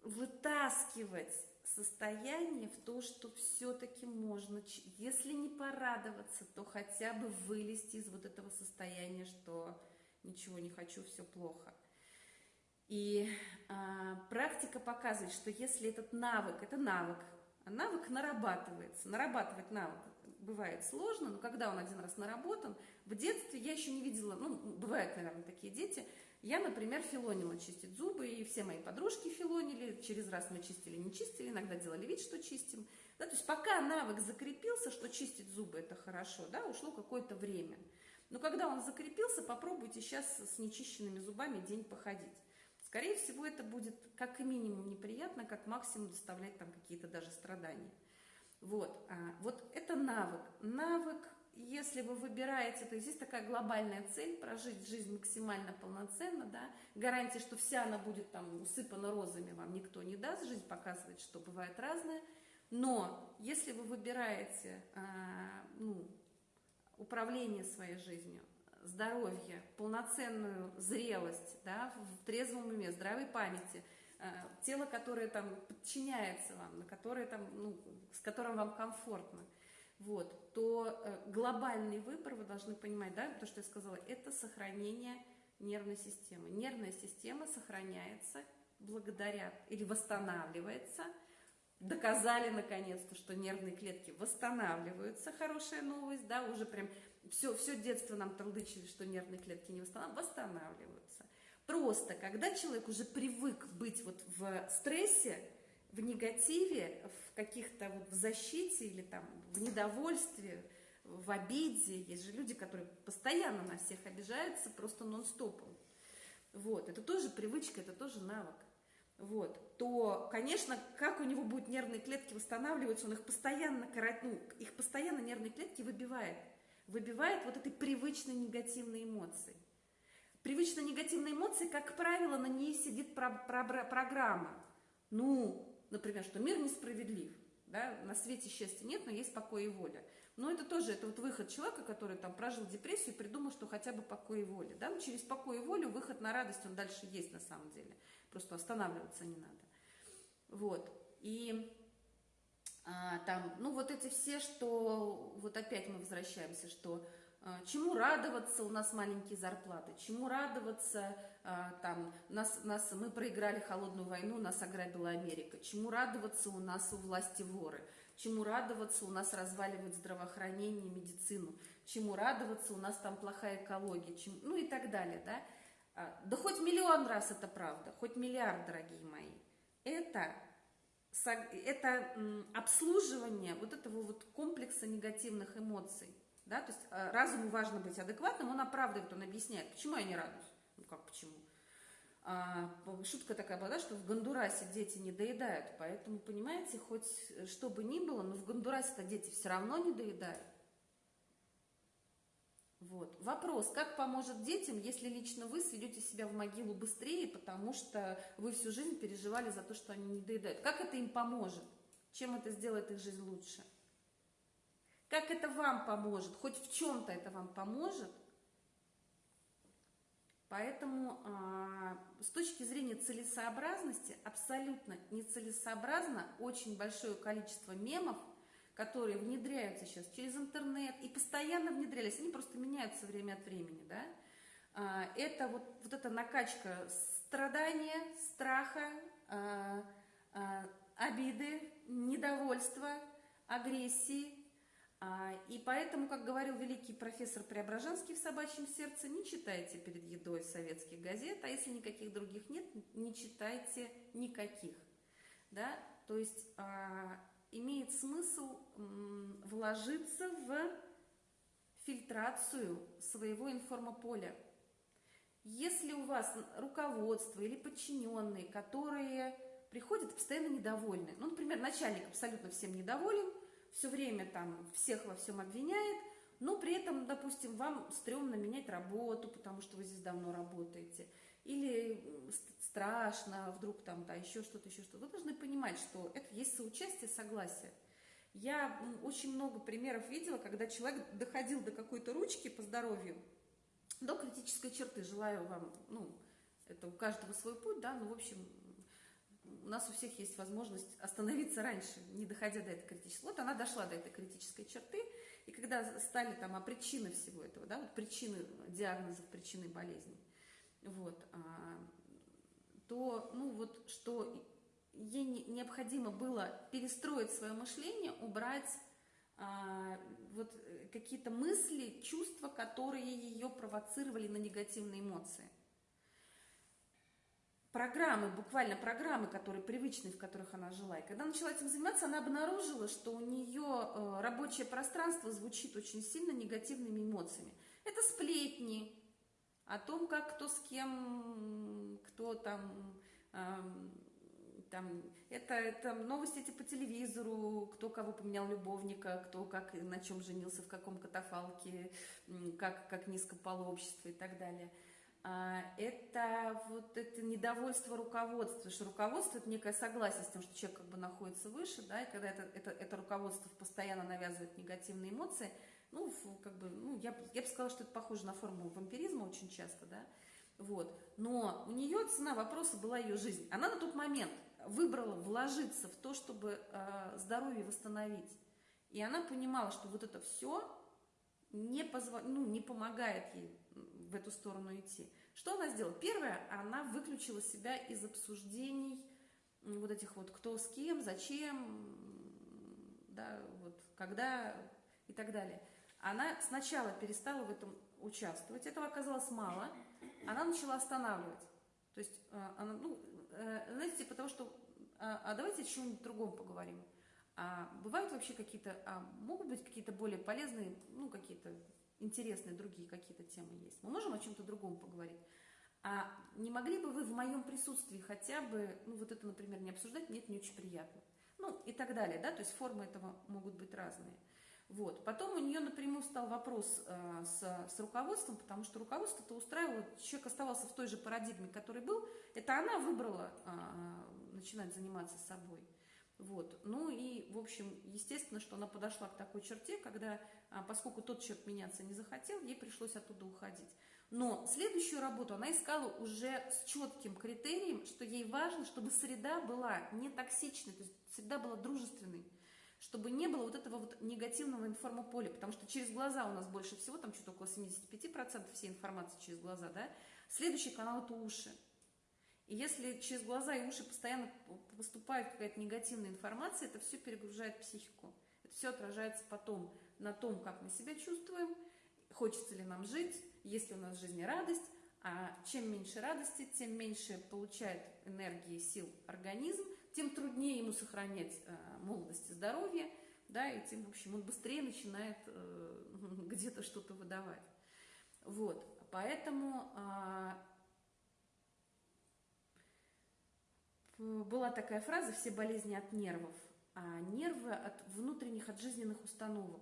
[SPEAKER 1] вытаскивать состояние в то, что все-таки можно, если не порадоваться, то хотя бы вылезти из вот этого состояния, что ничего не хочу, все плохо. И а, практика показывает, что если этот навык, это навык, а навык нарабатывается, нарабатывать навык бывает сложно, но когда он один раз наработан, в детстве я еще не видела, ну, бывают, наверное, такие дети, я, например, филонила чистить зубы, и все мои подружки филонили, через раз мы чистили, не чистили, иногда делали вид, что чистим. Да, то есть пока навык закрепился, что чистить зубы это хорошо, да, ушло какое-то время. Но когда он закрепился, попробуйте сейчас с нечищенными зубами день походить. Скорее всего, это будет как минимум неприятно, как максимум доставлять там какие-то даже страдания. Вот, а, вот это навык. Навык, если вы выбираете, то есть здесь такая глобальная цель, прожить жизнь максимально полноценно, да, гарантия, что вся она будет там усыпана розами, вам никто не даст, жизнь показывает, что бывает разное, но если вы выбираете, а, ну, управление своей жизнью, здоровье, полноценную зрелость, да, в трезвом уме, здравой памяти – Э, тело, которое там подчиняется вам, на которое там, ну, с которым вам комфортно, вот, то э, глобальный выбор, вы должны понимать, да, то, что я сказала, это сохранение нервной системы. Нервная система сохраняется благодаря или восстанавливается. Доказали наконец-то, что нервные клетки восстанавливаются. Хорошая новость, да, уже прям все, все детство нам толдычили, что нервные клетки не восстанавливаются, восстанавливаются. Просто, когда человек уже привык быть вот в стрессе, в негативе, в каких-то вот в защите или там в недовольстве, в обиде, есть же люди, которые постоянно на всех обижаются просто нон-стопом. Вот, это тоже привычка, это тоже навык. Вот, то, конечно, как у него будут нервные клетки восстанавливаться, он их постоянно, ну, их постоянно нервные клетки выбивает. Выбивает вот этой привычной негативной эмоции. Привычно негативные эмоции, как правило, на ней сидит про про программа. Ну, например, что мир несправедлив, да, на свете счастья нет, но есть покой и воля. Но это тоже, это вот выход человека, который там прожил депрессию и придумал, что хотя бы покой и воля. Да? Но через покой и волю выход на радость, он дальше есть на самом деле. Просто останавливаться не надо. Вот. И а, там, ну вот эти все, что, вот опять мы возвращаемся, что а, чему радоваться, у нас маленькие зарплаты, чему радоваться, там, нас, нас, мы проиграли холодную войну, нас ограбила Америка, чему радоваться, у нас у власти воры, чему радоваться, у нас разваливают здравоохранение, медицину, чему радоваться, у нас там плохая экология, чем, ну и так далее, да. А, да хоть миллион раз это правда, хоть миллиард, дорогие мои. Это, это обслуживание вот этого вот комплекса негативных эмоций. Да? То есть а, разуму важно быть адекватным, он оправдывает, он объясняет, почему я не радуюсь. Ну как почему? А, шутка такая была, да, что в Гондурасе дети не доедают, поэтому, понимаете, хоть что бы ни было, но в Гондурасе-то дети все равно не доедают. Вот. Вопрос, как поможет детям, если лично вы сведете себя в могилу быстрее, потому что вы всю жизнь переживали за то, что они не доедают. Как это им поможет? Чем это сделает их жизнь лучше? Как это вам поможет? Хоть в чем-то это вам поможет? Поэтому а, с точки зрения целесообразности абсолютно нецелесообразно очень большое количество мемов, которые внедряются сейчас через интернет и постоянно внедрялись, они просто меняются время от времени, да, а, это вот, вот эта накачка страдания, страха, а, обиды, недовольства, агрессии, и поэтому, как говорил великий профессор Преображенский в «Собачьем сердце», не читайте перед едой советских газет, а если никаких других нет, не читайте никаких. Да? То есть а, имеет смысл м, вложиться в фильтрацию своего информополя. Если у вас руководство или подчиненные, которые приходят постоянно недовольны, ну, например, начальник абсолютно всем недоволен, все время там всех во всем обвиняет, но при этом, допустим, вам стрёмно менять работу, потому что вы здесь давно работаете, или страшно, вдруг там, да, еще что-то, еще что-то. Вы должны понимать, что это есть соучастие, согласие. Я очень много примеров видела, когда человек доходил до какой-то ручки по здоровью, до критической черты. Желаю вам, ну, это у каждого свой путь, да, ну, в общем, у нас у всех есть возможность остановиться раньше, не доходя до этой критической. Вот она дошла до этой критической черты, и когда стали там, а причины всего этого, да, вот причины диагнозов, причины болезни, вот, а, то, ну вот, что ей необходимо было перестроить свое мышление, убрать а, вот какие-то мысли, чувства, которые ее провоцировали на негативные эмоции программы, буквально программы, которые привычные, в которых она жила. И когда начала этим заниматься, она обнаружила, что у нее э, рабочее пространство звучит очень сильно негативными эмоциями. Это сплетни о том, как кто с кем, кто там, там это, это новости эти по телевизору, кто кого поменял любовника, кто как на чем женился, в каком катафалке, как, как низко пало общество и так далее – это вот это недовольство руководства, что руководство это некое согласие с тем, что человек как бы находится выше, да, и когда это, это, это руководство постоянно навязывает негативные эмоции, ну, как бы, ну, я, я бы сказала, что это похоже на форму вампиризма очень часто, да, вот, но у нее цена вопроса была ее жизнь. Она на тот момент выбрала вложиться в то, чтобы э, здоровье восстановить, и она понимала, что вот это все не, позва... ну, не помогает ей в эту сторону идти. Что она сделала? Первое, она выключила себя из обсуждений вот этих вот кто с кем, зачем, да, вот, когда и так далее. Она сначала перестала в этом участвовать, этого оказалось мало, она начала останавливать. То есть, э, она, ну, э, знаете, типа того, что а, а давайте о чем-нибудь другом поговорим. А бывают вообще какие-то, а могут быть какие-то более полезные, ну, какие-то интересные другие какие-то темы есть. Мы можем о чем-то другом поговорить. А не могли бы вы в моем присутствии хотя бы, ну, вот это, например, не обсуждать, мне это не очень приятно. Ну, и так далее, да, то есть формы этого могут быть разные. Вот. Потом у нее напрямую стал вопрос э, с, с руководством, потому что руководство-то устраивало, человек оставался в той же парадигме, который был, это она выбрала э, начинать заниматься собой. Вот. Ну и, в общем, естественно, что она подошла к такой черте, когда, а, поскольку тот человек меняться не захотел, ей пришлось оттуда уходить. Но следующую работу она искала уже с четким критерием, что ей важно, чтобы среда была не токсичной, то есть среда была дружественной, чтобы не было вот этого вот негативного информополя, потому что через глаза у нас больше всего, там что-то около 75% всей информации через глаза, да. Следующий канал – это уши. И если через глаза и уши постоянно поступает какая-то негативная информация, это все перегружает психику. Это все отражается потом на том, как мы себя чувствуем, хочется ли нам жить, есть ли у нас в жизни радость. А чем меньше радости, тем меньше получает энергии, сил организм, тем труднее ему сохранять э, молодость и здоровье, да, и тем, в общем, он быстрее начинает э, где-то что-то выдавать. Вот, поэтому э, была такая фраза «все болезни от нервов», а нервы от внутренних, от жизненных установок.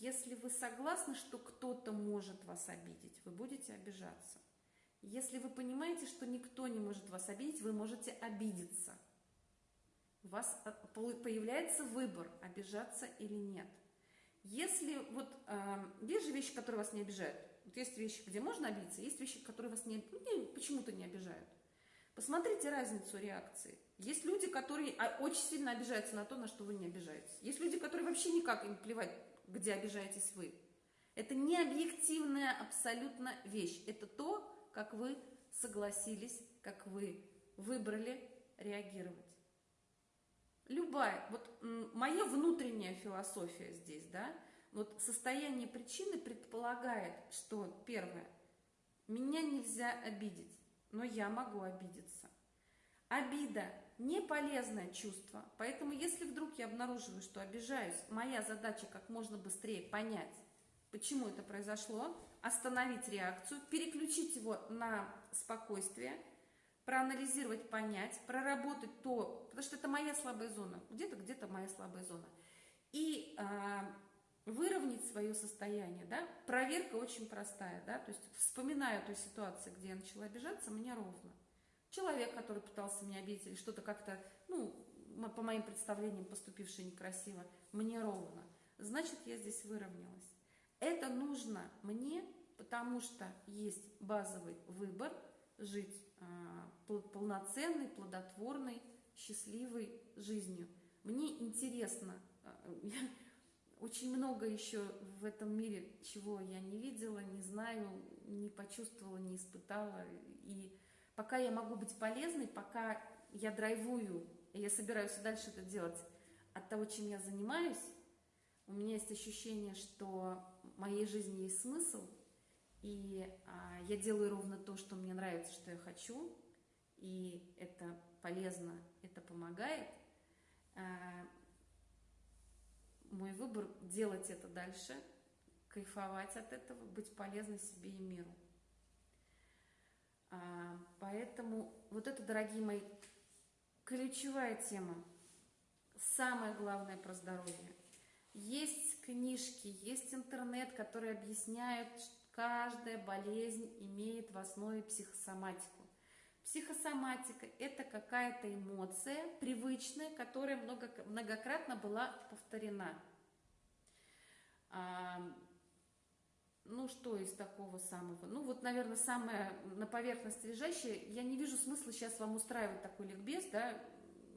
[SPEAKER 1] Если вы согласны, что кто-то может вас обидеть, вы будете обижаться. Если вы понимаете, что никто не может вас обидеть, вы можете обидеться. У вас э, появляется выбор, обижаться или нет. Если вот э, есть же вещи, которые вас не обижают. Вот есть вещи, где можно обидеться, есть вещи, которые вас не, ну, почему-то не обижают. Посмотрите разницу реакции. Есть люди, которые а, очень сильно обижаются на то, на что вы не обижаетесь. Есть люди, которые вообще никак им плевать, где обижаетесь вы. Это не объективная абсолютно вещь. Это то, как вы согласились, как вы выбрали реагировать. Любая, вот моя внутренняя философия здесь, да, вот состояние причины предполагает, что первое, меня нельзя обидеть но я могу обидеться. Обида – не полезное чувство, поэтому если вдруг я обнаруживаю, что обижаюсь, моя задача как можно быстрее понять, почему это произошло, остановить реакцию, переключить его на спокойствие, проанализировать, понять, проработать то, потому что это моя слабая зона, где-то, где-то моя слабая зона. И э, выровнять свое состояние, да, проверка очень простая, да, то есть вспоминаю ту ситуацию, где я начала обижаться, мне ровно. Человек, который пытался меня обидеть или что-то как-то, ну, по моим представлениям поступившее некрасиво, мне ровно. Значит, я здесь выровнялась. Это нужно мне, потому что есть базовый выбор жить э, полноценной, плодотворной, счастливой жизнью. Мне интересно, э, очень много еще в этом мире, чего я не видела, не знаю, не почувствовала, не испытала. И пока я могу быть полезной, пока я драйвую, и я собираюсь дальше это делать от того, чем я занимаюсь, у меня есть ощущение, что в моей жизни есть смысл, и а, я делаю ровно то, что мне нравится, что я хочу, и это полезно, это помогает. А, мой выбор делать это дальше, кайфовать от этого, быть полезной себе и миру. А, поэтому вот это, дорогие мои, ключевая тема. Самое главное про здоровье. Есть книжки, есть интернет, которые объясняют, что каждая болезнь имеет в основе психосоматику. Психосоматика – это какая-то эмоция привычная, которая много, многократно была повторена. А, ну, что из такого самого? Ну, вот, наверное, самое на поверхности лежащее. Я не вижу смысла сейчас вам устраивать такой ликбез, да,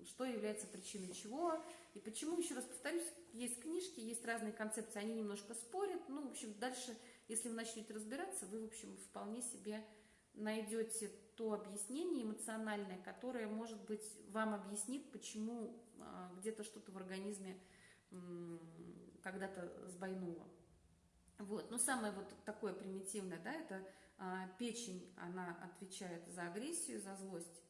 [SPEAKER 1] что является причиной чего и почему, еще раз повторюсь, есть книжки, есть разные концепции, они немножко спорят. Ну, в общем, дальше, если вы начнете разбираться, вы, в общем, вполне себе найдете то объяснение эмоциональное, которое, может быть, вам объяснит, почему а, где-то что-то в организме когда-то сбойнуло. Вот. Но самое вот такое примитивное, да, это а, печень, она отвечает за агрессию, за злость.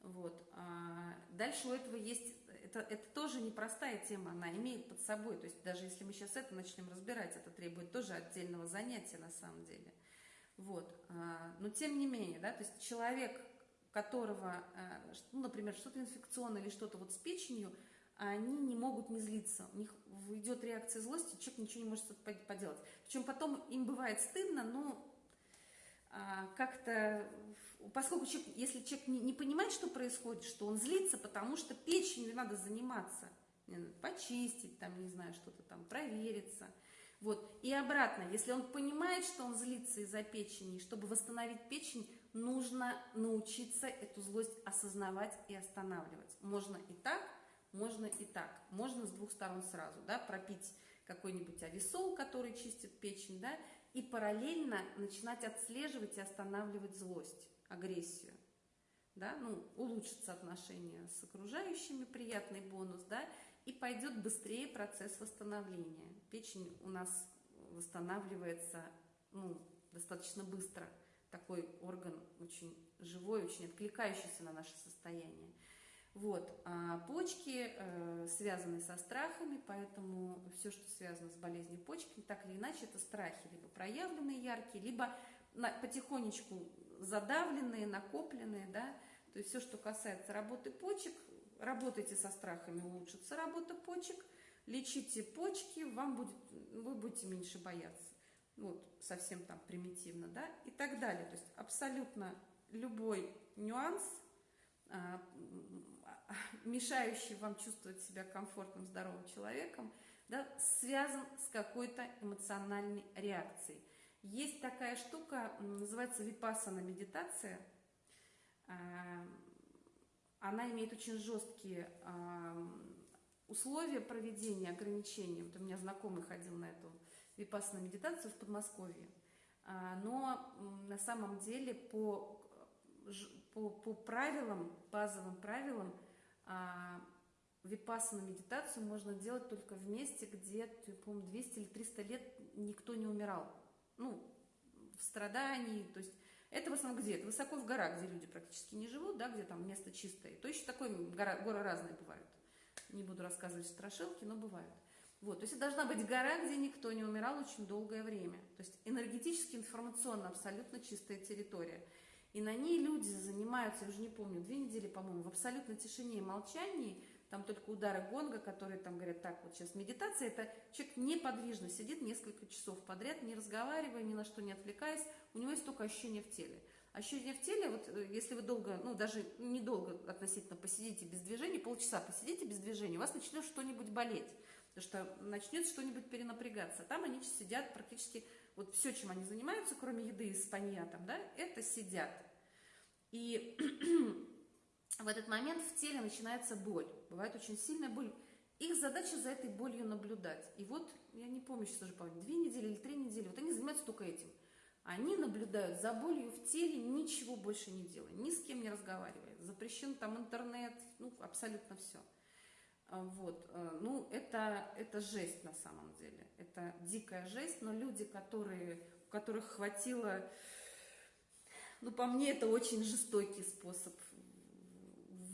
[SPEAKER 1] Вот. А дальше у этого есть, это, это тоже непростая тема, она имеет под собой, то есть даже если мы сейчас это начнем разбирать, это требует тоже отдельного занятия на самом деле. Вот. А, но тем не менее, да, то есть человек, которого, а, ну, например, что-то инфекционное или что-то вот с печенью, они не могут не злиться. У них идет реакция злости, человек ничего не может поделать. Причем потом им бывает стыдно, но а, как-то, поскольку человек, если человек не, не понимает, что происходит, что он злится, потому что печенью надо заниматься, почистить, там, не знаю, что-то там, провериться – вот. И обратно, если он понимает, что он злится из-за печени, чтобы восстановить печень, нужно научиться эту злость осознавать и останавливать. Можно и так, можно и так. Можно с двух сторон сразу, да, пропить какой-нибудь ависол, который чистит печень, да, и параллельно начинать отслеживать и останавливать злость, агрессию. да, ну, улучшатся отношения с окружающими, приятный бонус, да, и пойдет быстрее процесс восстановления. Печень у нас восстанавливается, ну, достаточно быстро. Такой орган очень живой, очень откликающийся на наше состояние. Вот. А почки э, связаны со страхами, поэтому все, что связано с болезнью почки, так или иначе, это страхи, либо проявленные яркие, либо на, потихонечку задавленные, накопленные, да, то есть все, что касается работы почек, работайте со страхами, улучшится работа почек, лечите почки, вам будет, вы будете меньше бояться. Вот, совсем там примитивно, да, и так далее. То есть абсолютно любой нюанс – а, мешающий вам чувствовать себя комфортным, здоровым человеком, да, связан с какой-то эмоциональной реакцией. Есть такая штука, называется випассана медитация. А, она имеет очень жесткие условия проведения, ограничения. Вот у меня знакомый ходил на эту випассана медитацию в Подмосковье. Но на самом деле по по, по правилам, базовым правилам, а, випассану медитацию можно делать только в месте, где, по-моему, 200 или 300 лет никто не умирал. Ну, в страдании, то есть это в основном где? Это высоко в горах, где люди практически не живут, да, где там место чистое. То еще такое, гора, горы разные бывают. Не буду рассказывать страшилки, но бывают. Вот, то есть это должна быть гора, где никто не умирал очень долгое время. То есть энергетически, информационно абсолютно чистая территория. И на ней люди занимаются, я уже не помню, две недели, по-моему, в абсолютной тишине и молчании, там только удары гонга, которые там говорят, так, вот сейчас медитация, это человек неподвижно сидит несколько часов подряд, не разговаривая, ни на что не отвлекаясь, у него есть только ощущение в теле. Ощущение в теле, вот э, если вы долго, ну даже недолго относительно посидите без движения, полчаса посидите без движения, у вас начнет что-нибудь болеть, потому что начнет что-нибудь перенапрягаться. Там они сидят практически вот все, чем они занимаются, кроме еды и спанья там, да, это сидят. И в этот момент в теле начинается боль. Бывает очень сильная боль. Их задача за этой болью наблюдать. И вот, я не помню сейчас уже, помню, две недели или три недели, вот они занимаются только этим. Они наблюдают за болью в теле, ничего больше не делая, ни с кем не разговаривая. Запрещен там интернет, ну, абсолютно все. А, вот, э, ну, это, это жесть на самом деле. Это дикая жесть, но люди, которые, у которых хватило... Ну, по мне, это очень жестокий способ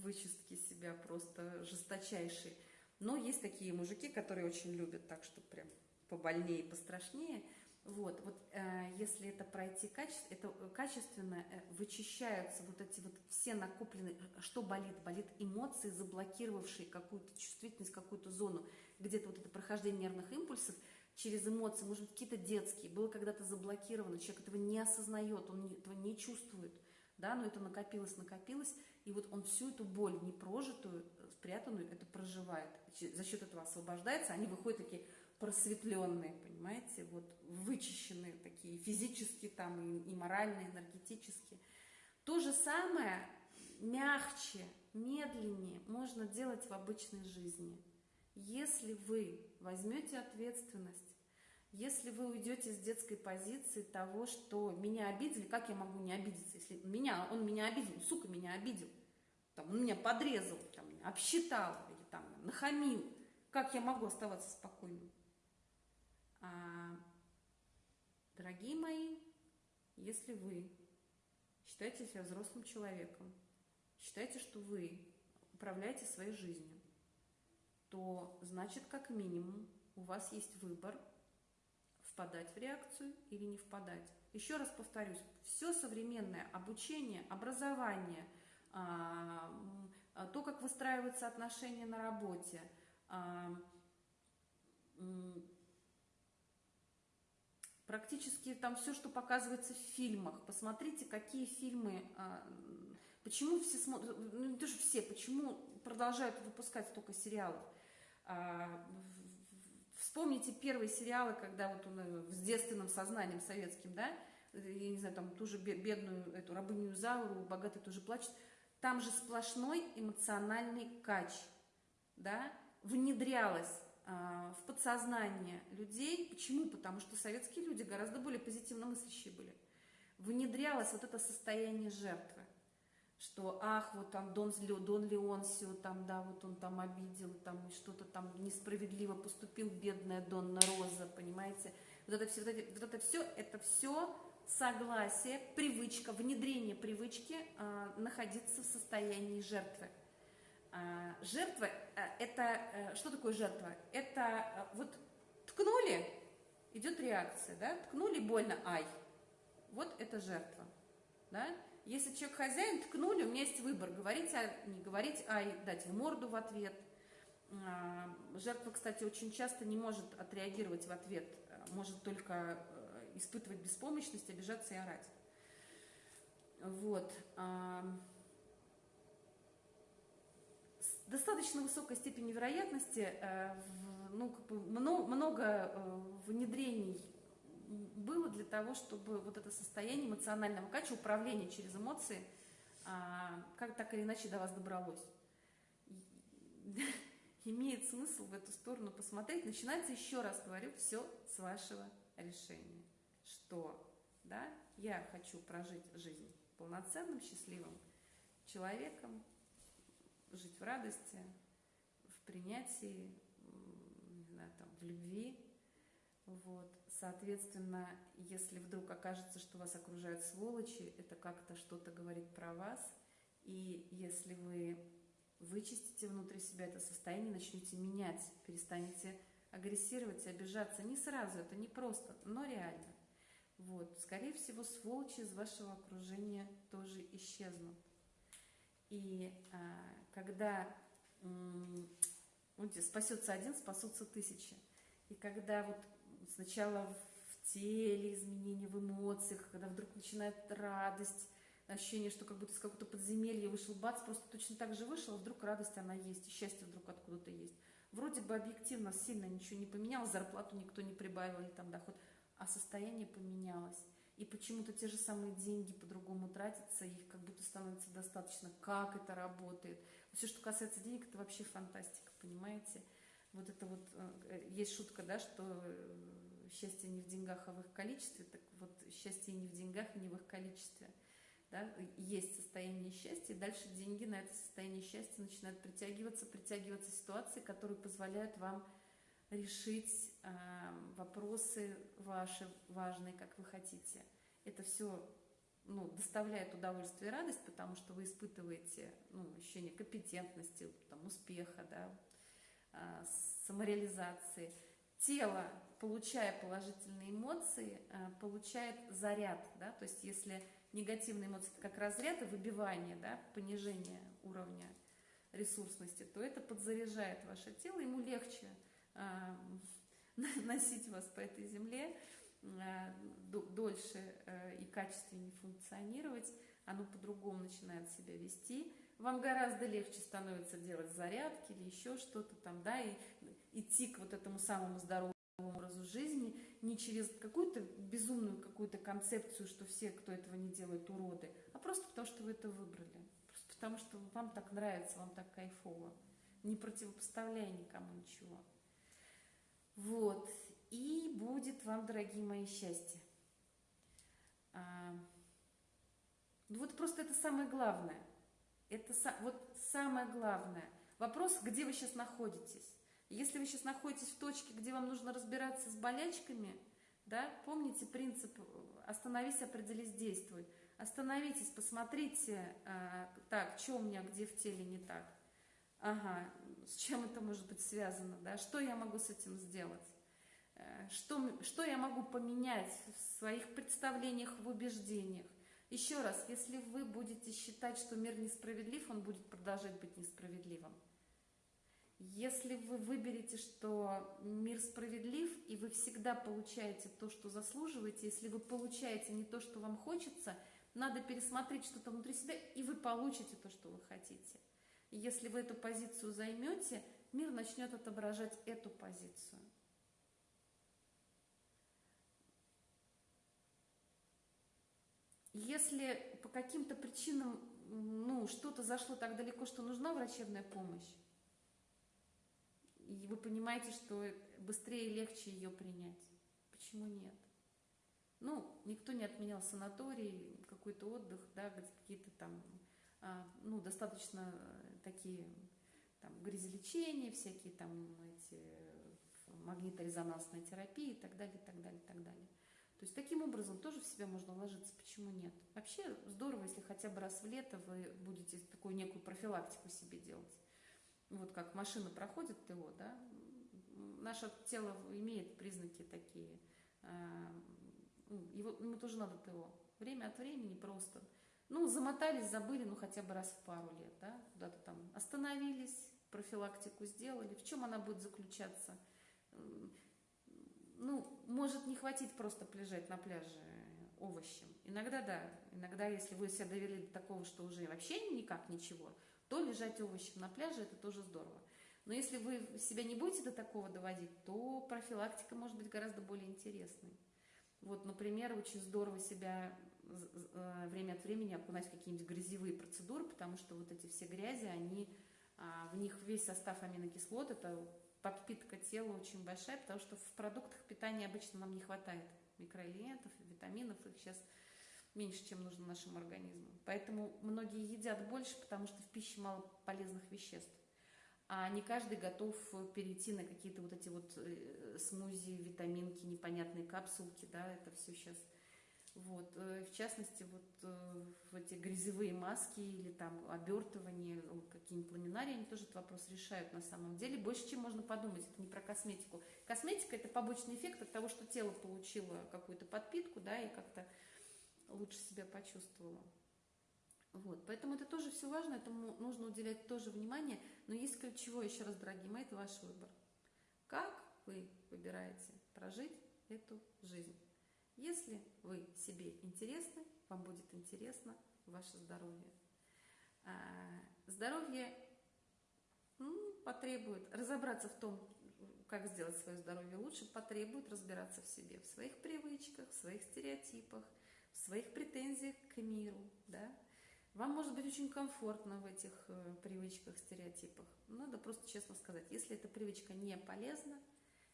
[SPEAKER 1] вычистки себя, просто жесточайший. Но есть такие мужики, которые очень любят так, чтобы прям побольнее, пострашнее – вот, вот э, если это пройти качественно, это э, качественно э, вычищаются вот эти вот все накопленные, э, что болит? Болит эмоции, заблокировавшие какую-то чувствительность, какую-то зону, где-то вот это прохождение нервных импульсов через эмоции, может быть, какие-то детские, было когда-то заблокировано, человек этого не осознает, он этого не чувствует, да, но это накопилось, накопилось, и вот он всю эту боль непрожитую, спрятанную, это проживает. За счет этого освобождается, они выходят такие просветленные, понимаете, вот вычищенные такие физически там и, и морально, энергетически. То же самое мягче, медленнее можно делать в обычной жизни. Если вы возьмете ответственность, если вы уйдете с детской позиции того, что меня обидели, как я могу не обидеться, если меня, он меня обидел, сука, меня обидел, там, он меня подрезал, там, обсчитал или там, нахамил, как я могу оставаться спокойным? А, дорогие мои, если вы считаете себя взрослым человеком, считаете, что вы управляете своей жизнью, то значит, как минимум, у вас есть выбор впадать в реакцию или не впадать. Еще раз повторюсь, все современное обучение, образование, а, то, как выстраиваются отношения на работе, а, практически там все, что показывается в фильмах. Посмотрите, какие фильмы, а, почему все смотрят, ну не то, что все, почему продолжают выпускать столько сериалов. А, вспомните первые сериалы, когда вот он э, с девственным сознанием советским, да, я не знаю, там ту же бедную эту рабыню Зауру, богатый тоже плачет, там же сплошной эмоциональный кач, да, внедрялось в подсознание людей. Почему? Потому что советские люди гораздо более позитивно мыслящие были. Внедрялось вот это состояние жертвы. что, ах, вот там Дон, Дон Леонсио, там, да, вот он там обидел, там что-то там несправедливо поступил, бедная Донна Роза, понимаете? Вот это все, вот это, вот это все, это все согласие, привычка, внедрение привычки э, находиться в состоянии жертвы. Э, жертва, э, это, э, что такое жертва? Это э, вот ткнули, идет реакция, да, ткнули, больно, ай, вот это жертва, да, если человек хозяин, ткнули, у меня есть выбор, говорить, а, не говорить, а дать в морду в ответ. А, жертва, кстати, очень часто не может отреагировать в ответ, а, может только испытывать беспомощность, обижаться и орать. Вот. Достаточно высокой степенью вероятности, э, ну, как бы много э, внедрений было для того, чтобы вот это состояние эмоционального качества, управления через эмоции, а, как так или иначе до вас добралось. Имеет смысл в эту сторону посмотреть. Начинается, еще раз говорю, все с вашего решения. Что, да, я хочу прожить жизнь полноценным, счастливым человеком, жить в радости, в принятии, не знаю, там, в любви, вот. Соответственно, если вдруг окажется, что вас окружают сволочи, это как-то что-то говорит про вас. И если вы вычистите внутри себя это состояние, начнете менять, перестанете агрессировать, обижаться, не сразу, это не просто, но реально. Вот, скорее всего, сволочи из вашего окружения тоже исчезнут. И а, когда м- спасется один, спасутся тысячи. И когда вот сначала в теле изменения, в эмоциях, когда вдруг начинает радость, ощущение, что как будто из какого-то подземелья вышел бац, просто точно так же вышел, а вдруг радость она есть, и счастье вдруг откуда-то есть. Вроде бы объективно сильно ничего не поменялось, зарплату никто не прибавил или там доход, а состояние поменялось. И почему-то те же самые деньги по-другому тратятся, их как будто становится достаточно. Как это работает? Все, что касается денег, это вообще фантастика, понимаете? Вот это вот, э, есть шутка, да, что э, счастье не в деньгах, а в их количестве, так вот счастье не в деньгах, не в их количестве. Да? Есть состояние счастья, и дальше деньги на это состояние счастья начинают притягиваться, притягиваться ситуации, которые позволяют вам решить э, вопросы ваши важные, как вы хотите. Это все ну, доставляет удовольствие и радость, потому что вы испытываете ну, ощущение компетентности, там, успеха, да, э, самореализации. Тело получая положительные эмоции, э, получает заряд, да, то есть если негативные эмоции это как разряд и выбивание, да, понижение уровня ресурсности, то это подзаряжает ваше тело, ему легче э, носить вас по этой земле, дольше э, и качественнее функционировать, оно по-другому начинает себя вести, вам гораздо легче становится делать зарядки или еще что-то там, да, и идти к вот этому самому здоровому образу жизни, не через какую-то безумную какую-то концепцию, что все, кто этого не делает, уроды, а просто потому, что вы это выбрали. Просто потому, что вам так нравится, вам так кайфово. Не противопоставляя никому ничего. Вот. И будет вам, дорогие мои, счастье. А, ну вот просто это самое главное. Это вот самое главное. Вопрос, где вы сейчас находитесь. Если вы сейчас находитесь в точке, где вам нужно разбираться с болячками, да, помните принцип «остановись, определись, действуй». Остановитесь, посмотрите, э, так, что у меня где в теле не так. Ага, с чем это может быть связано, да, что я могу с этим сделать? Э, что, что я могу поменять в своих представлениях, в убеждениях? Еще раз, если вы будете считать, что мир несправедлив, он будет продолжать быть несправедливым. Если вы выберете, что мир справедлив, и вы всегда получаете то, что заслуживаете, если вы получаете не то, что вам хочется, надо пересмотреть что-то внутри себя, и вы получите то, что вы хотите. Если вы эту позицию займете, мир начнет отображать эту позицию. Если по каким-то причинам ну, что-то зашло так далеко, что нужна врачебная помощь, и вы понимаете, что быстрее и легче ее принять. Почему нет? Ну, никто не отменял санаторий, какой-то отдых, да, какие-то там а, ну, достаточно э, такие там, грязелечения, всякие там эти магниторезонансная терапия и так далее, и так далее, и так далее. То есть таким образом тоже в себя можно вложиться, почему нет? Вообще здорово, если хотя бы раз в лето вы будете такую некую профилактику себе делать. Вот как машина проходит ТО, да, наше тело имеет признаки такие, а, ну, его, ему тоже надо ТО. Время от времени просто, ну, замотались, забыли, ну, хотя бы раз в пару лет, да, куда-то там остановились, профилактику сделали. В чем она будет заключаться? Ну, может не хватить просто полежать на пляже овощем. Иногда да, иногда если вы себя довели до такого, что уже вообще никак ничего, то лежать овощем на пляже это тоже здорово. Но если вы себя не будете до такого доводить, то профилактика может быть гораздо более интересной. Вот, например, очень здорово себя э, время от времени окунать в какие-нибудь грязевые процедуры, потому что вот эти все грязи, они, а, в них весь состав аминокислот, это подпитка тела очень большая, потому что в продуктах питания обычно нам не хватает микроэлементов, витаминов, их сейчас меньше, чем нужно нашему организму. Поэтому многие едят больше, потому что в пище мало полезных веществ. А не каждый готов перейти на какие-то вот эти вот э, смузи, витаминки, непонятные капсулки, да, это все сейчас вот. Э, в частности, вот э, эти грязевые маски или там обертывание, какие-нибудь ламинарии, они тоже этот вопрос решают на самом деле. Больше, чем можно подумать, это не про косметику. Косметика – это побочный эффект от того, что тело получило какую-то подпитку, да, и как-то лучше себя почувствовало. Вот, поэтому это тоже все важно, этому нужно уделять тоже внимание, но есть ключевое, еще раз, дорогие мои, это ваш выбор. Как вы выбираете прожить эту жизнь? Если вы себе интересны, вам будет интересно ваше здоровье. А, здоровье ну, потребует разобраться в том, как сделать свое здоровье лучше, потребует разбираться в себе, в своих привычках, в своих стереотипах, в своих претензиях к миру. Да? Вам может быть очень комфортно в этих э, привычках, стереотипах. Надо просто честно сказать, если эта привычка не полезна,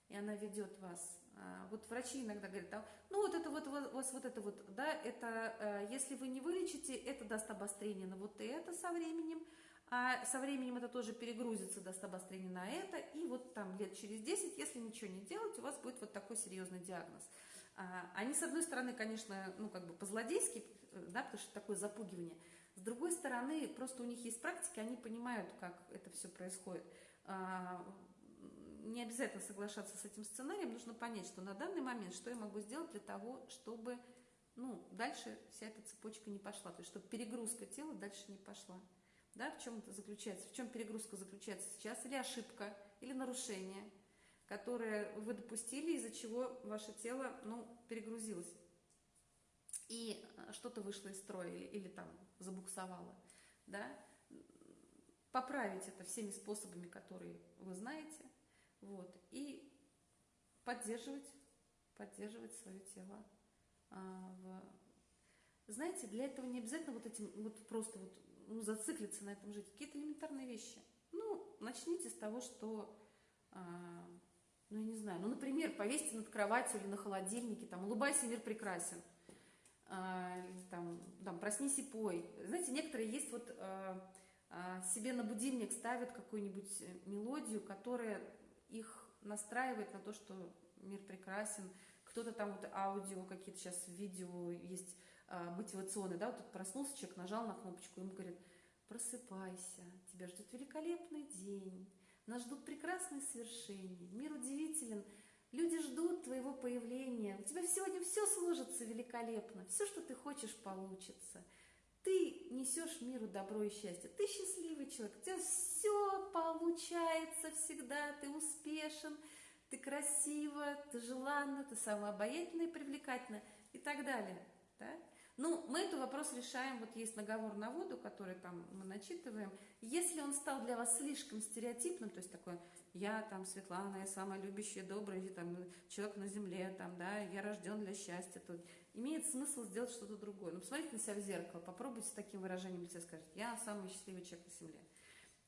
[SPEAKER 1] и она ведет вас. А, вот врачи иногда говорят, ну вот это вот, вот, вот, вот это вот, да, это, э, если вы не вылечите, это даст обострение на вот это со временем, а со временем это тоже перегрузится, даст обострение на это, и вот там лет через 10, если ничего не делать, у вас будет вот такой серьезный диагноз. А, они, с одной стороны, конечно, ну как бы по-злодейски, да, потому что такое запугивание, с другой стороны, просто у них есть практики, они понимают, как это все происходит. Не обязательно соглашаться с этим сценарием, нужно понять, что на данный момент, что я могу сделать для того, чтобы ну, дальше вся эта цепочка не пошла, то есть чтобы перегрузка тела дальше не пошла. Да, в чем это заключается? В чем перегрузка заключается сейчас? Или ошибка, или нарушение, которое вы допустили, из-за чего ваше тело ну, перегрузилось. И э, что-то вышло из строя или, или там забуксовало. Да? Поправить это всеми способами, которые вы знаете, вот. И поддерживать, поддерживать свое тело. А, в... Знаете, для этого не обязательно вот этим, вот просто вот, ну, зациклиться на этом жить. Какие-то элементарные вещи. Ну, начните с того, что, а, ну, я не знаю, ну, например, повесьте над кроватью или на холодильнике, там, улыбайся, мир прекрасен. А, там, там, проснись и пой. Знаете, некоторые есть вот а, а, себе на будильник ставят какую-нибудь мелодию, которая их настраивает на то, что мир прекрасен. Кто-то там вот аудио, какие-то сейчас видео есть а, мотивационные, да, вот тут проснулся человек, нажал на кнопочку, ему говорят, просыпайся, тебя ждет великолепный день, нас ждут прекрасные свершения, мир удивителен, люди ждут твоего появления, у тебя сегодня все сложится великолепно, все, что ты хочешь, получится – ты несешь миру добро и счастье. Ты счастливый человек, у тебя все получается всегда, ты успешен, ты красива, ты желанна, ты самая обаятельная и привлекательная и так далее. Да? Ну, мы этот вопрос решаем, вот есть наговор на воду, который там мы начитываем. Если он стал для вас слишком стереотипным, то есть такой, я там Светлана, я самая любящая, добрая, там, человек на земле, там, да, я рожден для счастья, то имеет смысл сделать что-то другое. Ну, посмотрите на себя в зеркало, попробуйте с таким выражением лица сказать, я самый счастливый человек на земле.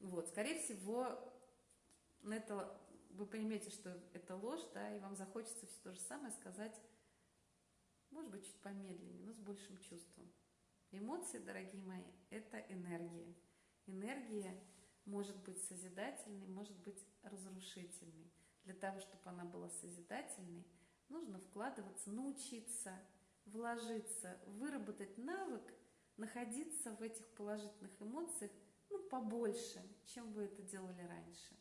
[SPEAKER 1] Вот, скорее всего, на это вы поймете, что это ложь, да, и вам захочется все то же самое сказать может быть, чуть помедленнее, но с большим чувством. Эмоции, дорогие мои, это энергия. Энергия может быть созидательной, может быть разрушительной. Для того, чтобы она была созидательной, нужно вкладываться, научиться, вложиться, выработать навык, находиться в этих положительных эмоциях ну, побольше, чем вы это делали раньше.